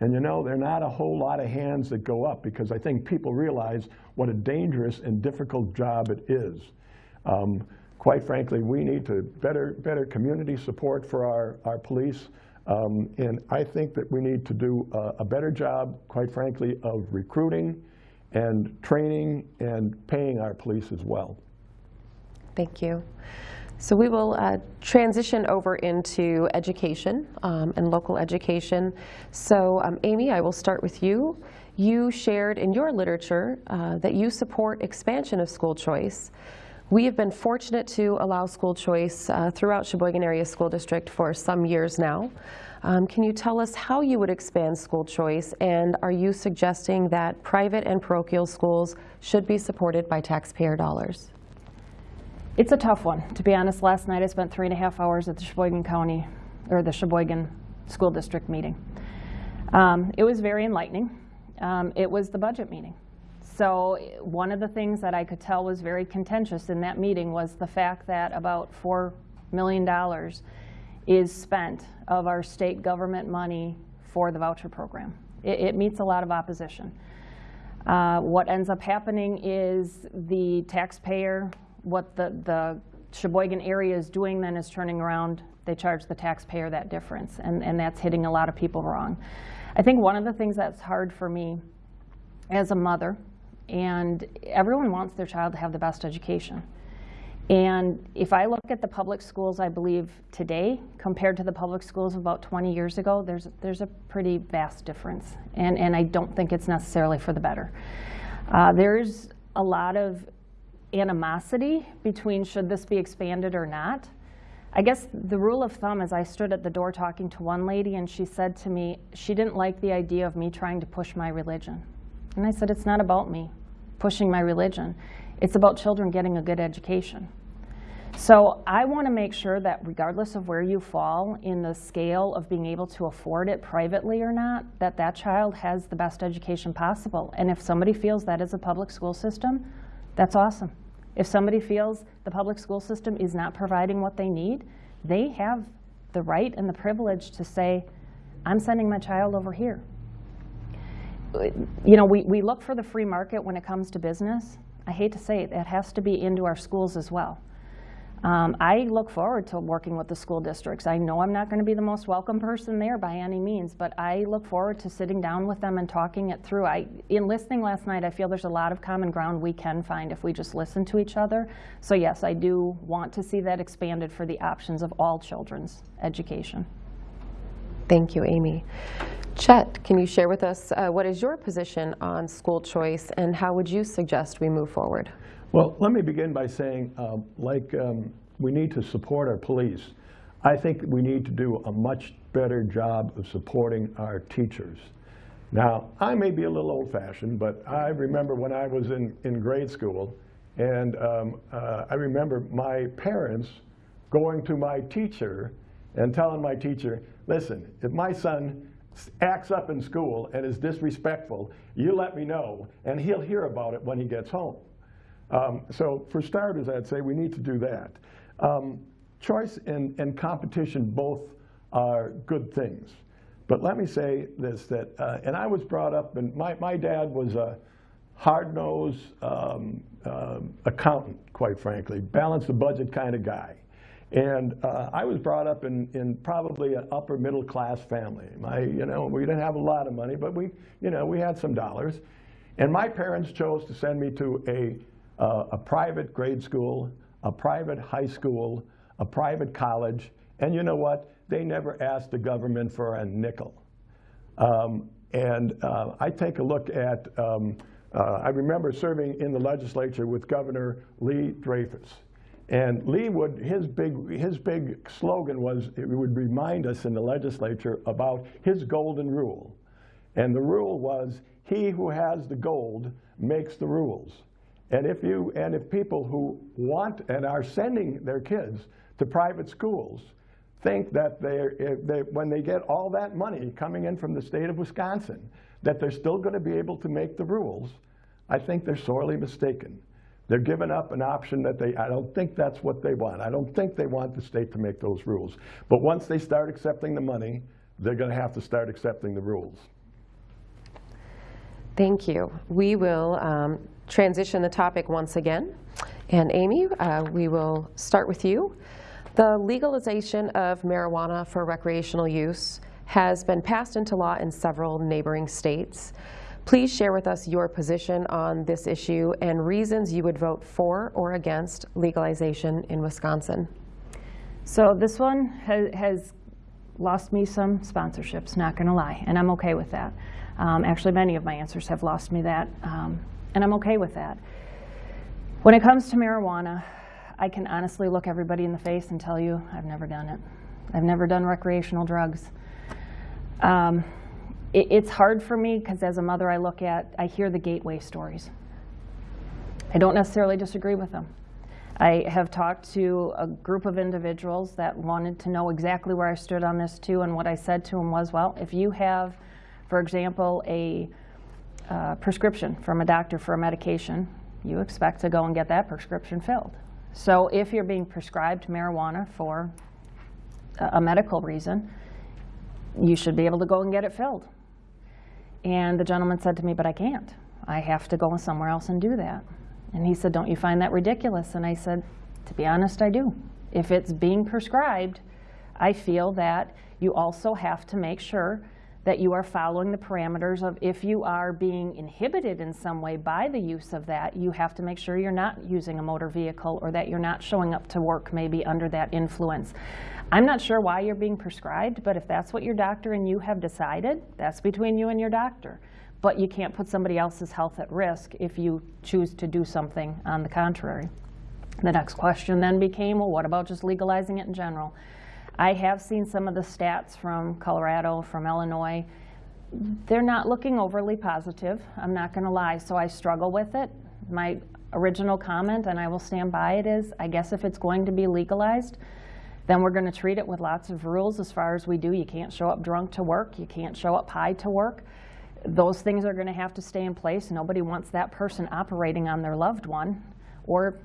And you know, there are not a whole lot of hands that go up because I think people realize what a dangerous and difficult job it is. Um, quite frankly, we need to better, better community support for our, our police. Um, and I think that we need to do a, a, better job, quite frankly, of recruiting and training and paying our police as well. Thank you. So we will uh, transition over into education um, and local education. So um, Amy, I will start with you. You shared in your literature uh, that you support expansion of school choice. We have been fortunate to allow school choice uh, throughout Sheboygan Area School District for some years now. Um, can you tell us how you would expand school choice and are you suggesting that private and parochial schools should be supported by taxpayer dollars? It's a tough one. To be honest, last night I spent three and a half hours at the Sheboygan County, or the Sheboygan School District meeting. Um, it was very enlightening. Um, it was the budget meeting. So one of the things that I could tell was very contentious in that meeting was the fact that about $4 million is spent of our state government money for the voucher program. It, it meets a lot of opposition. Uh, what ends up happening is the taxpayer, what the, the Sheboygan area is doing then is turning around, they charge the taxpayer that difference, and, and that's hitting a lot of people wrong. I think one of the things that's hard for me as a mother, and everyone wants their child to have the best education. And if I look at the public schools, I believe today compared to the public schools about 20 years ago, there's, there's a pretty vast difference. And, and I don't think it's necessarily for the better. Uh, there's a lot of animosity between should this be expanded or not. I guess the rule of thumb is I stood at the door talking to one lady and she said to me, she didn't like the idea of me trying to push my religion. And I said, it's not about me pushing my religion. It's about children getting a good education. So I want to make sure that regardless of where you fall in the scale of being able to afford it privately or not, that that child has the best education possible. And if somebody feels that is a public school system, that's awesome. If somebody feels the public school system is not providing what they need, they have the right and the privilege to say, I'm sending my child over here. You know, we, we look for the free market when it comes to business. I hate to say it, it has to be into our schools as well. Um, I look forward to working with the school districts. I know I'm not going to be the most welcome person there by any means, but I look forward to sitting down with them and talking it through. I, in listening last night, I feel there's a lot of common ground we can find if we just listen to each other. So yes, I do want to see that expanded for the options of all children's education. Thank you, Amy. Chet, can you share with us uh, what is your position on school choice and how would you suggest we move forward? Well, let me begin by saying, um, like um, we need to support our police, I think we need to do a much better job of supporting our teachers. Now, I may be a little old-fashioned, but I remember when I was in, in grade school, and um, uh, I remember my parents going to my teacher and telling my teacher, listen, if my son acts up in school and is disrespectful, you let me know, and he'll hear about it when he gets home. Um, so for starters, I'd say we need to do that. Um, choice and, and competition both are good things. But let me say this, that, uh, and I was brought up, and my, my dad was a hard-nosed um, uh, accountant, quite frankly, balance the budget kind of guy. And uh, I was brought up in, in probably an upper middle class family. My, you know, we didn't have a lot of money, but we, you know, we had some dollars. And my parents chose to send me to a uh, a private grade school, a private high school, a private college, and you know what? They never asked the government for a nickel. Um, and uh, I take a look at, um, uh, I remember serving in the legislature with Governor Lee Dreyfus. And Lee would, his big, his big slogan was, it would remind us in the legislature about his golden rule. And the rule was, he who has the gold makes the rules. And if you and if people who want and are sending their kids to private schools think that they, they when they get all that money coming in from the state of Wisconsin, that they're still going to be able to make the rules, I think they're sorely mistaken. They're giving up an option that they, I don't think that's what they want. I don't think they want the state to make those rules. But once they start accepting the money, they're going to have to start accepting the rules. Thank you. We will um, transition the topic once again. And Amy, uh, we will start with you. The legalization of marijuana for recreational use has been passed into law in several neighboring states. Please share with us your position on this issue and reasons you would vote for or against legalization in Wisconsin. So this one has, has lost me some sponsorships, not going to lie, and I'm okay with that. Um, actually, many of my answers have lost me that. Um, and I'm okay with that. When it comes to marijuana, I can honestly look everybody in the face and tell you I've never done it. I've never done recreational drugs. Um, it, it's hard for me because as a mother I look at, I hear the gateway stories. I don't necessarily disagree with them. I have talked to a group of individuals that wanted to know exactly where I stood on this too, and what I said to them was, well, if you have, for example, a uh, prescription from a doctor for a medication, you expect to go and get that prescription filled. So if you're being prescribed marijuana for a, a medical reason, you should be able to go and get it filled. And the gentleman said to me, but I can't. I have to go somewhere else and do that. And he said, don't you find that ridiculous? And I said, To be honest, I do. If it's being prescribed, I feel that you also have to make sure that you are following the parameters of if you are being inhibited in some way by the use of that, you have to make sure you're not using a motor vehicle or that you're not showing up to work maybe under that influence. I'm not sure why you're being prescribed, but if that's what your doctor and you have decided, that's between you and your doctor. But you can't put somebody else's health at risk if you choose to do something on the contrary. The next question then became, well, what about just legalizing it in general? I have seen some of the stats from Colorado, from Illinois. They're not looking overly positive, I'm not going to lie, so I struggle with it. My original comment, and I will stand by it, is I guess if it's going to be legalized, then we're going to treat it with lots of rules as far as we do. You can't show up drunk to work, you can't show up high to work. Those things are going to have to stay in place. Nobody wants that person operating on their loved one or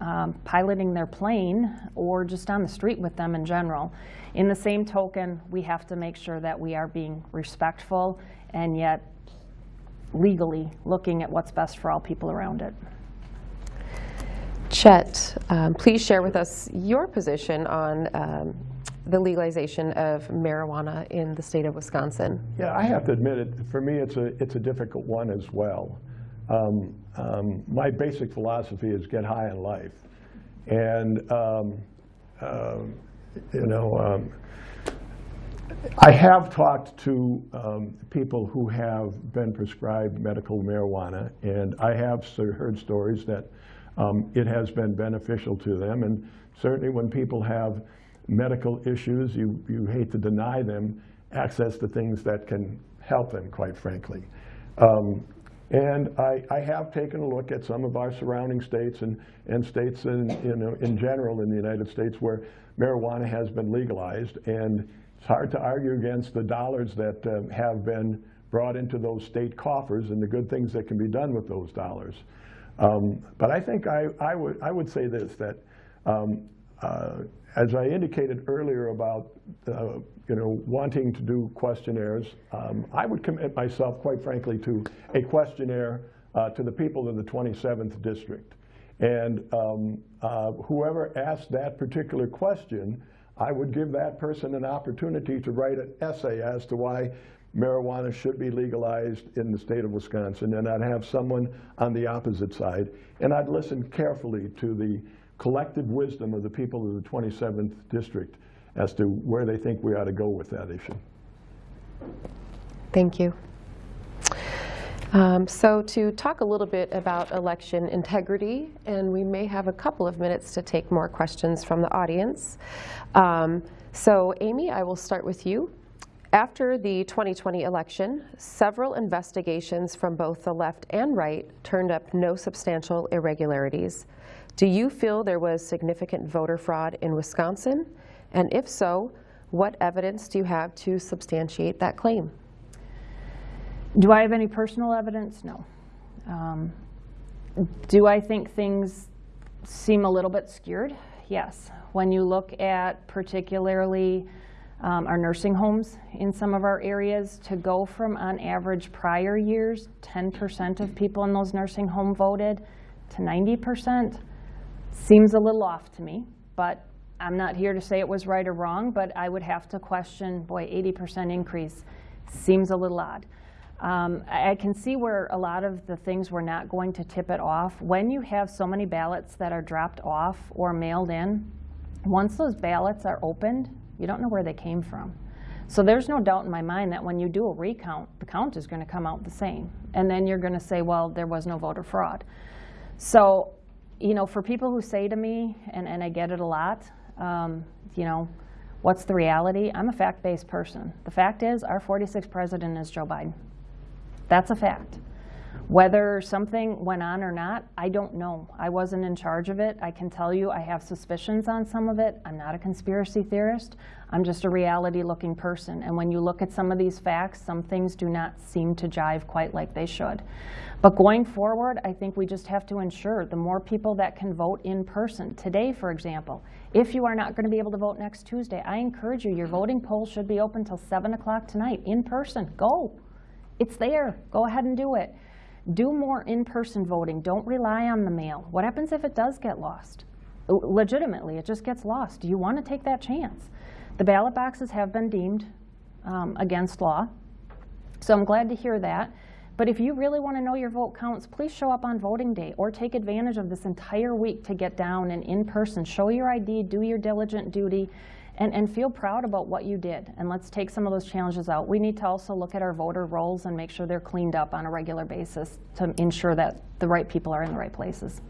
um, piloting their plane or just on the street with them in general. In the same token, we have to make sure that we are being respectful and yet legally looking at what's best for all people around it. Chet, um, please share with us your position on um, the legalization of marijuana in the state of Wisconsin. Yeah, I have to admit it. For me, it's a it's a difficult one as well. Um, um, my basic philosophy is get high in life, and uh, you know, I have talked to um, people who have been prescribed medical marijuana, and I have heard stories that um, it has been beneficial to them. And certainly, when people have medical issues, you you hate to deny them access to things that can help them, quite frankly. Um, and I, I, have taken a look at some of our surrounding states and, and states in, in, in general in the United States where marijuana has been legalized. And it's hard to argue against the dollars that uh, have been brought into those state coffers and the good things that can be done with those dollars. Um, but I think I, I, would, I would say this, that um, uh, as I indicated earlier about uh, you know, wanting to do questionnaires, um, I would commit myself, quite frankly, to a questionnaire uh, to the people of the 27th district. And um, uh, whoever asked that particular question, I would give that person an opportunity to write an essay as to why marijuana should be legalized in the state of Wisconsin. And I'd have someone on the opposite side. And I'd listen carefully to the collective wisdom of the people of the 27th district as to where they think we ought to go with that issue. Thank you. Um, so to talk a little bit about election integrity, and we may have a couple of minutes to take more questions from the audience. Um, so Amy, I will start with you. After the 2020 election, several investigations from both the left and right turned up no substantial irregularities. Do you feel there was significant voter fraud in Wisconsin? And if so, what evidence do you have to substantiate that claim? Do I have any personal evidence? No. Um, do I think things seem a little bit skewed? Yes. When you look at particularly um, our nursing homes in some of our areas, to go from on average prior years, 10% of people in those nursing home voted, to 90%, Seems a little off to me, but I'm not here to say it was right or wrong, but I would have to question, boy, 80% increase seems a little odd. Um, I can see where a lot of the things were not going to tip it off. When you have so many ballots that are dropped off or mailed in, once those ballots are opened, you don't know where they came from. So there's no doubt in my mind that when you do a recount, the count is going to come out the same. And then you're going to say, well, there was no voter fraud. So you know, for people who say to me, and, and I get it a lot, um, you know, what's the reality? I'm a fact-based person. The fact is, our 46th president is Joe Biden. That's a fact. Whether something went on or not, I don't know. I wasn't in charge of it. I can tell you I have suspicions on some of it. I'm not a conspiracy theorist. I'm just a reality-looking person. And when you look at some of these facts, some things do not seem to jive quite like they should. But going forward, I think we just have to ensure the more people that can vote in person. Today, for example, if you are not going to be able to vote next Tuesday, I encourage you, your voting polls should be open until 7 o'clock tonight in person. Go. It's there. Go ahead and do it. Do more in-person voting. Don't rely on the mail. What happens if it does get lost? legitimately, it just gets lost. Do you want to take that chance? The ballot boxes have been deemed um, against law, so I'm glad to hear that. But if you really want to know your vote counts, please show up on voting day or take advantage of this entire week to get down and in person, show your ID, do your diligent duty, and, and feel proud about what you did. And let's take some of those challenges out. We need to also look at our voter rolls and make sure they're cleaned up on a regular basis to ensure that the right people are in the right places.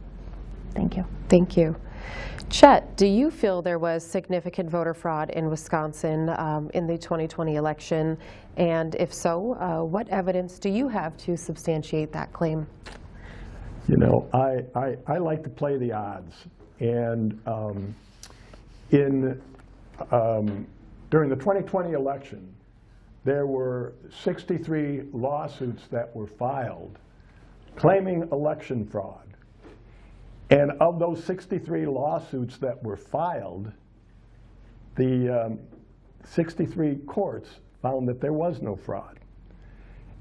Thank you. Thank you. Chet, do you feel there was significant voter fraud in Wisconsin um, in the 2020 election? And if so, uh, what evidence do you have to substantiate that claim? You know, I, I, I like to play the odds. And um, in, um, during the 2020 election, there were 63 lawsuits that were filed claiming election fraud. And of those 63 lawsuits that were filed, the um, 63 courts found that there was no fraud.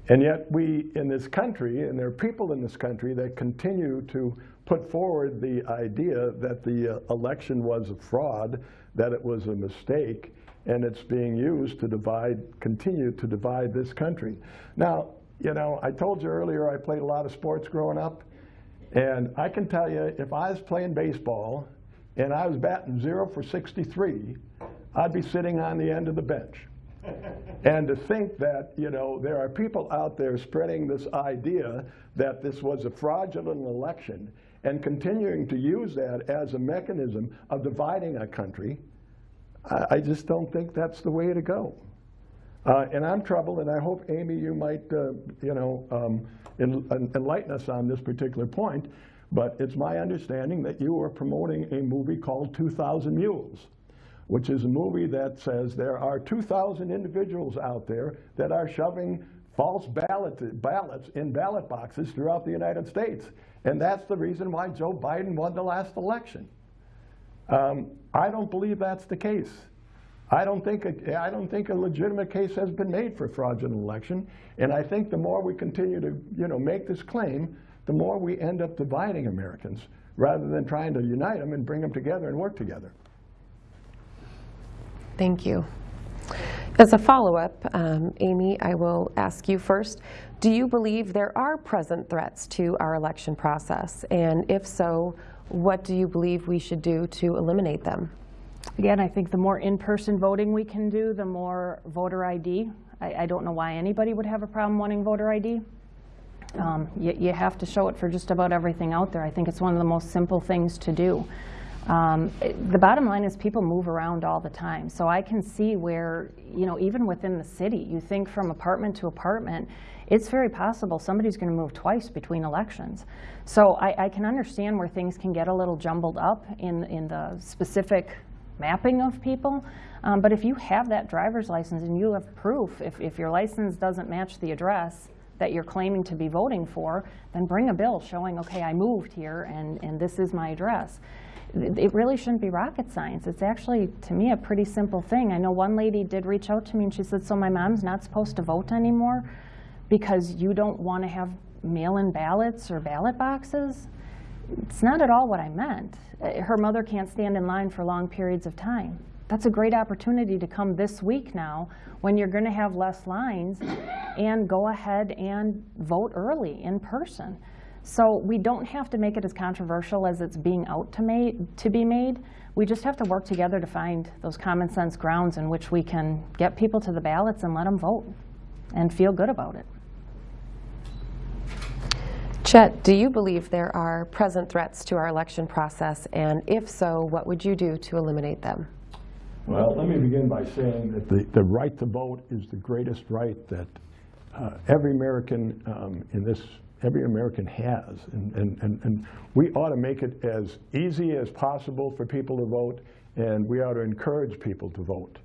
And yet we in this country, and there are people in this country that continue to put forward the idea that the uh, election was a fraud, that it was a mistake, and it's being used to divide, continue to divide this country. Now, you know, I told you earlier I played a lot of sports growing up. And I can tell you, if I was playing baseball and I was batting zero for 63, I'd be sitting on the end of the bench. [laughs] and to think that, you know, there are people out there spreading this idea that this was a fraudulent election and continuing to use that as a mechanism of dividing a country, I, I just don't think that's the way to go. Uh, and I'm troubled, and I hope, Amy, you might, uh, you know, um, enlighten us on this particular point. But it's my understanding that you are promoting a movie called 2,000 Mules, which is a movie that says there are 2,000 individuals out there that are shoving false ballot, ballots in ballot boxes throughout the United States. And that's the reason why Joe Biden won the last election. Um, I don't believe that's the case. I don't think a, I don't think a legitimate case has been made for fraudulent election, and I think the more we continue to you know make this claim, the more we end up dividing Americans rather than trying to unite them and bring them together and work together. Thank you. As a follow-up, um, Amy, I will ask you first, do you believe there are present threats to our election process? And if so, what do you believe we should do to eliminate them? Again, I think the more in-person voting we can do, the more voter ID. I, I, don't know why anybody would have a problem wanting voter ID. Um, you, you, have to show it for just about everything out there. I think it's one of the most simple things to do. Um, the bottom line is people move around all the time. So I can see where, you know, even within the city, you think from apartment to apartment, it's very possible somebody's going to move twice between elections. So I, I can understand where things can get a little jumbled up in, in the specific mapping of people. Um, but if you have that driver's license and you have proof, if, if your license doesn't match the address that you're claiming to be voting for, then bring a bill showing, okay, I moved here and, and this is my address. It really shouldn't be rocket science. It's actually, to me, a pretty simple thing. I know one lady did reach out to me and she said, so my mom's not supposed to vote anymore because you don't want to have mail-in ballots or ballot boxes? It's not at all what I meant. Uh, her mother can't stand in line for long periods of time. That's a great opportunity to come this week now when you're going to have less lines and go ahead and vote early in person. So we don't have to make it as controversial as it's being out to, made, to be made. We just have to work together to find those common sense grounds in which we can get people to the ballots and let them vote and feel good about it. Chet, do you believe there are present threats to our election process? And if so, what would you do to eliminate them? Well, let me begin by saying that the, the right to vote is the greatest right that uh, every American um, in this, every American has. And, and, and, and we ought to make it as easy as possible for people to vote, and we ought to encourage people to vote.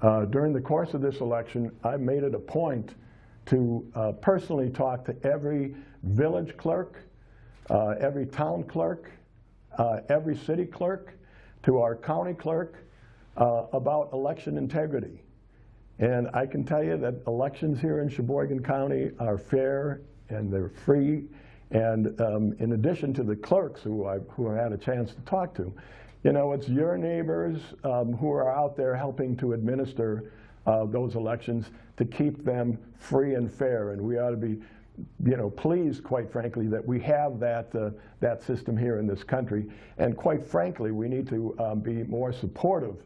Uh, during the course of this election, I made it a point to uh, personally talk to every village clerk, uh, every town clerk, uh, every city clerk, to our county clerk uh, about election integrity. And I can tell you that elections here in Sheboygan County are fair and they're free And um, in addition to the clerks who I, who I had a chance to talk to, you know, it's your neighbors um, who are out there helping to administer uh, those elections to keep them free and fair. And we ought to be, you know, pleased, quite frankly, that we have that, uh, that system here in this country. And quite frankly, we need to um, be more supportive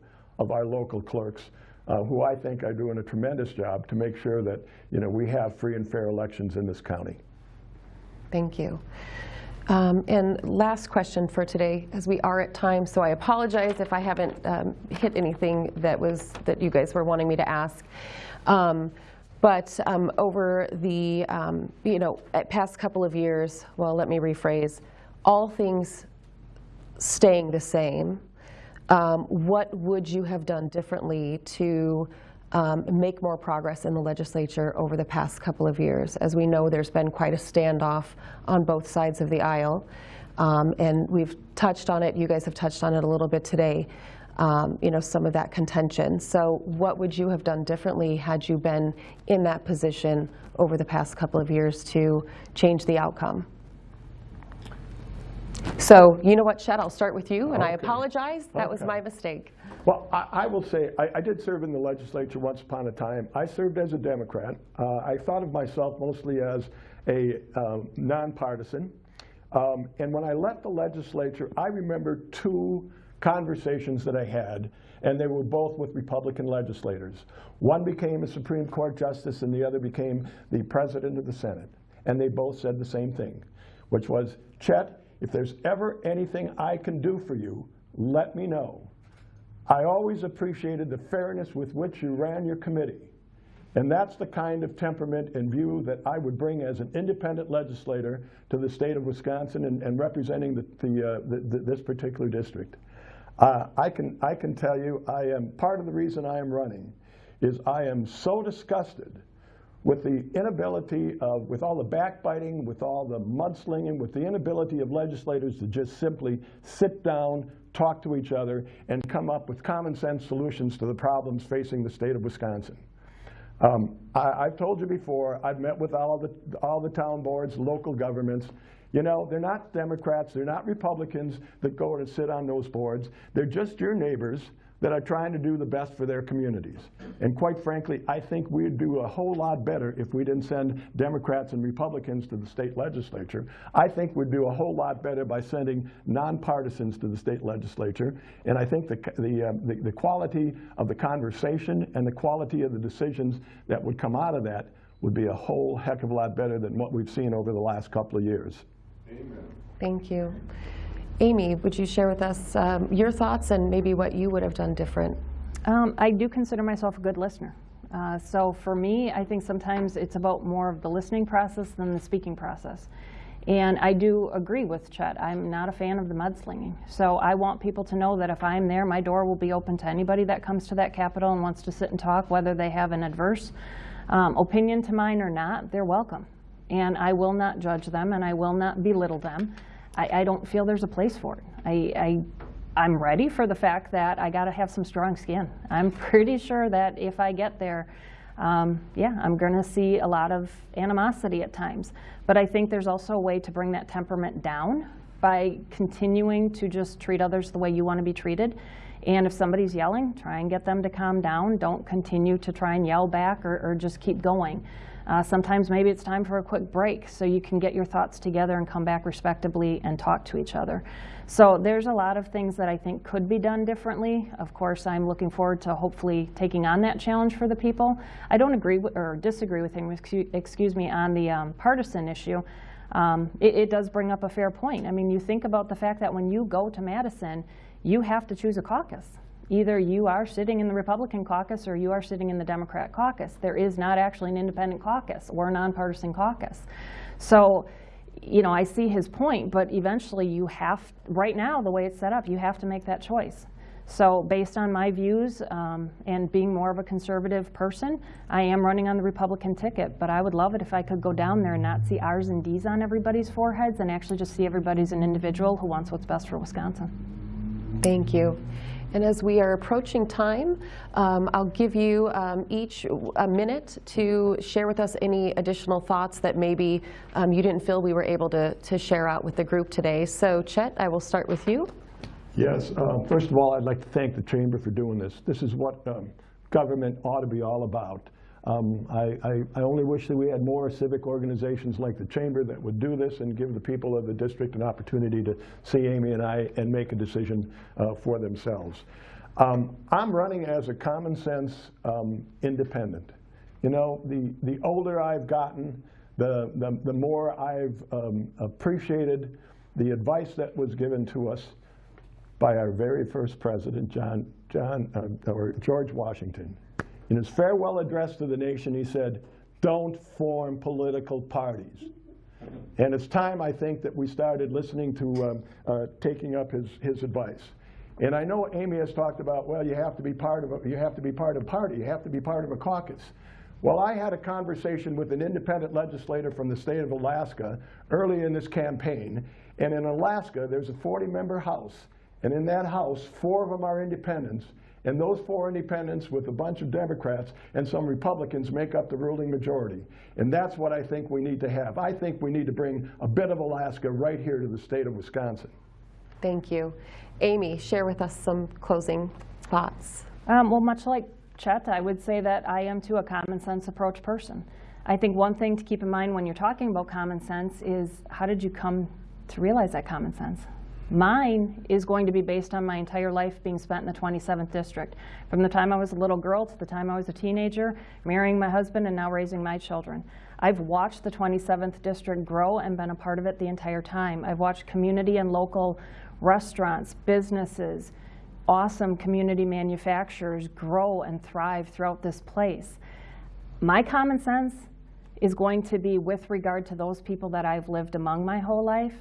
of our local clerks, uh, who I think are doing a tremendous job to make sure that, you know, we have free and fair elections in this county. Thank you. Um, And last question for today, as we are at time, so I apologize if I haven't um, hit anything that was, that you guys were wanting me to ask. Um, But um, over the, um, you know, past couple of years, well, let me rephrase, all things staying the same, um, what would you have done differently to um, make more progress in the legislature over the past couple of years? As we know, there's been quite a standoff on both sides of the aisle, um, and we've touched on it. You guys have touched on it a little bit today. Um, you know, some of that contention. So, what would you have done differently had you been in that position over the past couple of years to change the outcome? So, you know what, Chet, I'll start with you, and I apologize. That was my mistake. Well, I, I will say, I, I did serve in the legislature once upon a time. I served as a Democrat. Uh, I thought of myself mostly as a um, nonpartisan. Um, and when I left the legislature, I remember two conversations that I had, and they were both with Republican legislators. One became a Supreme Court justice, and the other became the president of the Senate. And they both said the same thing, which was, Chet, if there's ever anything I can do for you, let me know. I always appreciated the fairness with which you ran your committee. And that's the kind of temperament and view that I would bring as an independent legislator to the state of Wisconsin and, and representing the, the, uh, the, this particular district. Uh, I, can, I can tell you, I am, part of the reason I am running is I am so disgusted with the inability of, with all the backbiting, with all the mudslinging, with the inability of legislators to just simply sit down, talk to each other, and come up with common sense solutions to the problems facing the state of Wisconsin. Um, I, have told you before, I've met with all the, all the town boards, local governments. You know, they're not Democrats, they're not Republicans that go and sit on those boards. They're just your neighbors that are trying to do the best for their communities. And quite frankly, I think we'd do a whole lot better if we didn't send Democrats and Republicans to the state legislature. I think we'd do a whole lot better by sending nonpartisans to the state legislature. And I think the, the, uh, the, the quality of the conversation and the quality of the decisions that would come out of that would be a whole heck of a lot better than what we've seen over the last couple of years. Amen. Thank you. Amy, would you share with us um, your thoughts and maybe what you would have done different? Um, I do consider myself a good listener. Uh, so for me, I think sometimes it's about more of the listening process than the speaking process. And I do agree with Chet. I'm not a fan of the mudslinging. So I want people to know that if I'm there, my door will be open to anybody that comes to that Capitol and wants to sit and talk, whether they have an adverse um, opinion to mine or not, they're welcome. And I will not judge them and I will not belittle them. I, I don't feel there's a place for it. I, I I'm ready for the fact that I got to have some strong skin. I'm [laughs] pretty sure that if I get there, um, yeah, I'm going to see a lot of animosity at times. But I think there's also a way to bring that temperament down by continuing to just treat others the way you want to be treated. And if somebody's yelling, try and get them to calm down. Don't continue to try and yell back or, or just keep going. Uh, sometimes maybe it's time for a quick break so you can get your thoughts together and come back respectably and talk to each other. So there's a lot of things that I think could be done differently. Of course, I'm looking forward to hopefully taking on that challenge for the people. I don't agree with, or disagree with him, excuse, me, on the um, partisan issue. Um, it, it does bring up a fair point. I mean, you think about the fact that when you go to Madison, you have to choose a caucus. Either you are sitting in the Republican caucus or you are sitting in the Democrat caucus. There is not actually an independent caucus or a nonpartisan caucus. So, you know, I see his point, but eventually you have, right now, the way it's set up, you have to make that choice. So based on my views um, and being more of a conservative person, I am running on the Republican ticket, but I would love it if I could go down there and not see R's and D's on everybody's foreheads and actually just see everybody as an individual who wants what's best for Wisconsin. Thank you. And as we are approaching time, um, I'll give you um, each a minute to share with us any additional thoughts that maybe um, you didn't feel we were able to, to share out with the group today. So Chet, I will start with you. Yes, uh, first of all, I'd like to thank the Chamber for doing this. This is what um, government ought to be all about. Um, I, I, I only wish that we had more civic organizations like the Chamber that would do this and give the people of the district an opportunity to see Amy and I and make a decision uh, for themselves. Um, I'm running as a common sense um, independent. You know, the, the older I've gotten, the, the, the more I've um, appreciated the advice that was given to us by our very first president, John, John, uh, or George Washington. In his farewell address to the nation, he said, don't form political parties. And it's time, I think, that we started listening to um, uh, taking up his, his advice. And I know Amy has talked about, well, you have to be part of a, you have to be part of a party, you have to be part of a caucus. Well, I had a conversation with an independent legislator from the state of Alaska early in this campaign. And in Alaska, there's a 40-member House. And in that House, four of them are independents. And those four independents with a bunch of Democrats and some Republicans make up the ruling majority. And that's what I think we need to have. I think we need to bring a bit of Alaska right here to the state of Wisconsin. Thank you. Amy, share with us some closing thoughts. Um, well, much like Chet, I would say that I am too a common sense approach person. I think one thing to keep in mind when you're talking about common sense is how did you come to realize that common sense? Mine is going to be based on my entire life being spent in the 27th district. From the time I was a little girl to the time I was a teenager, marrying my husband and now raising my children. I've watched the 27th district grow and been a part of it the entire time. I've watched community and local restaurants, businesses, awesome community manufacturers grow and thrive throughout this place. My common sense is going to be with regard to those people that I've lived among my whole life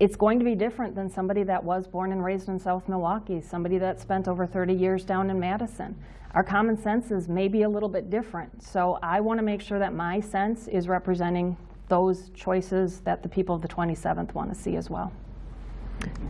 it's going to be different than somebody that was born and raised in South Milwaukee, somebody that spent over 30 years down in Madison. Our common sense is maybe a little bit different. So I want to make sure that my sense is representing those choices that the people of the 27th want to see as well.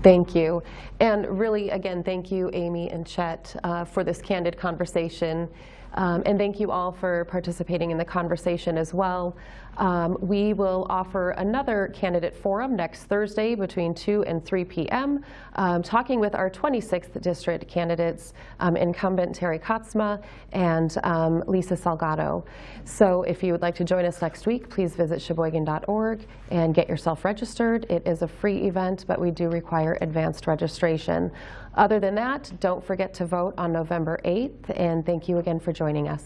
Thank you. And really, again, thank you, Amy and Chet, uh, for this candid conversation. Um, and thank you all for participating in the conversation as well. Um, we will offer another candidate forum next Thursday between 2 and 3 p.m., um, talking with our 26th district candidates, um, incumbent Terry Katsma and um, Lisa Salgado. So if you would like to join us next week, please visit sheboygan.org and get yourself registered. It is a free event, but we do require advanced registration. Other than that, don't forget to vote on November 8th, and thank you again for joining us.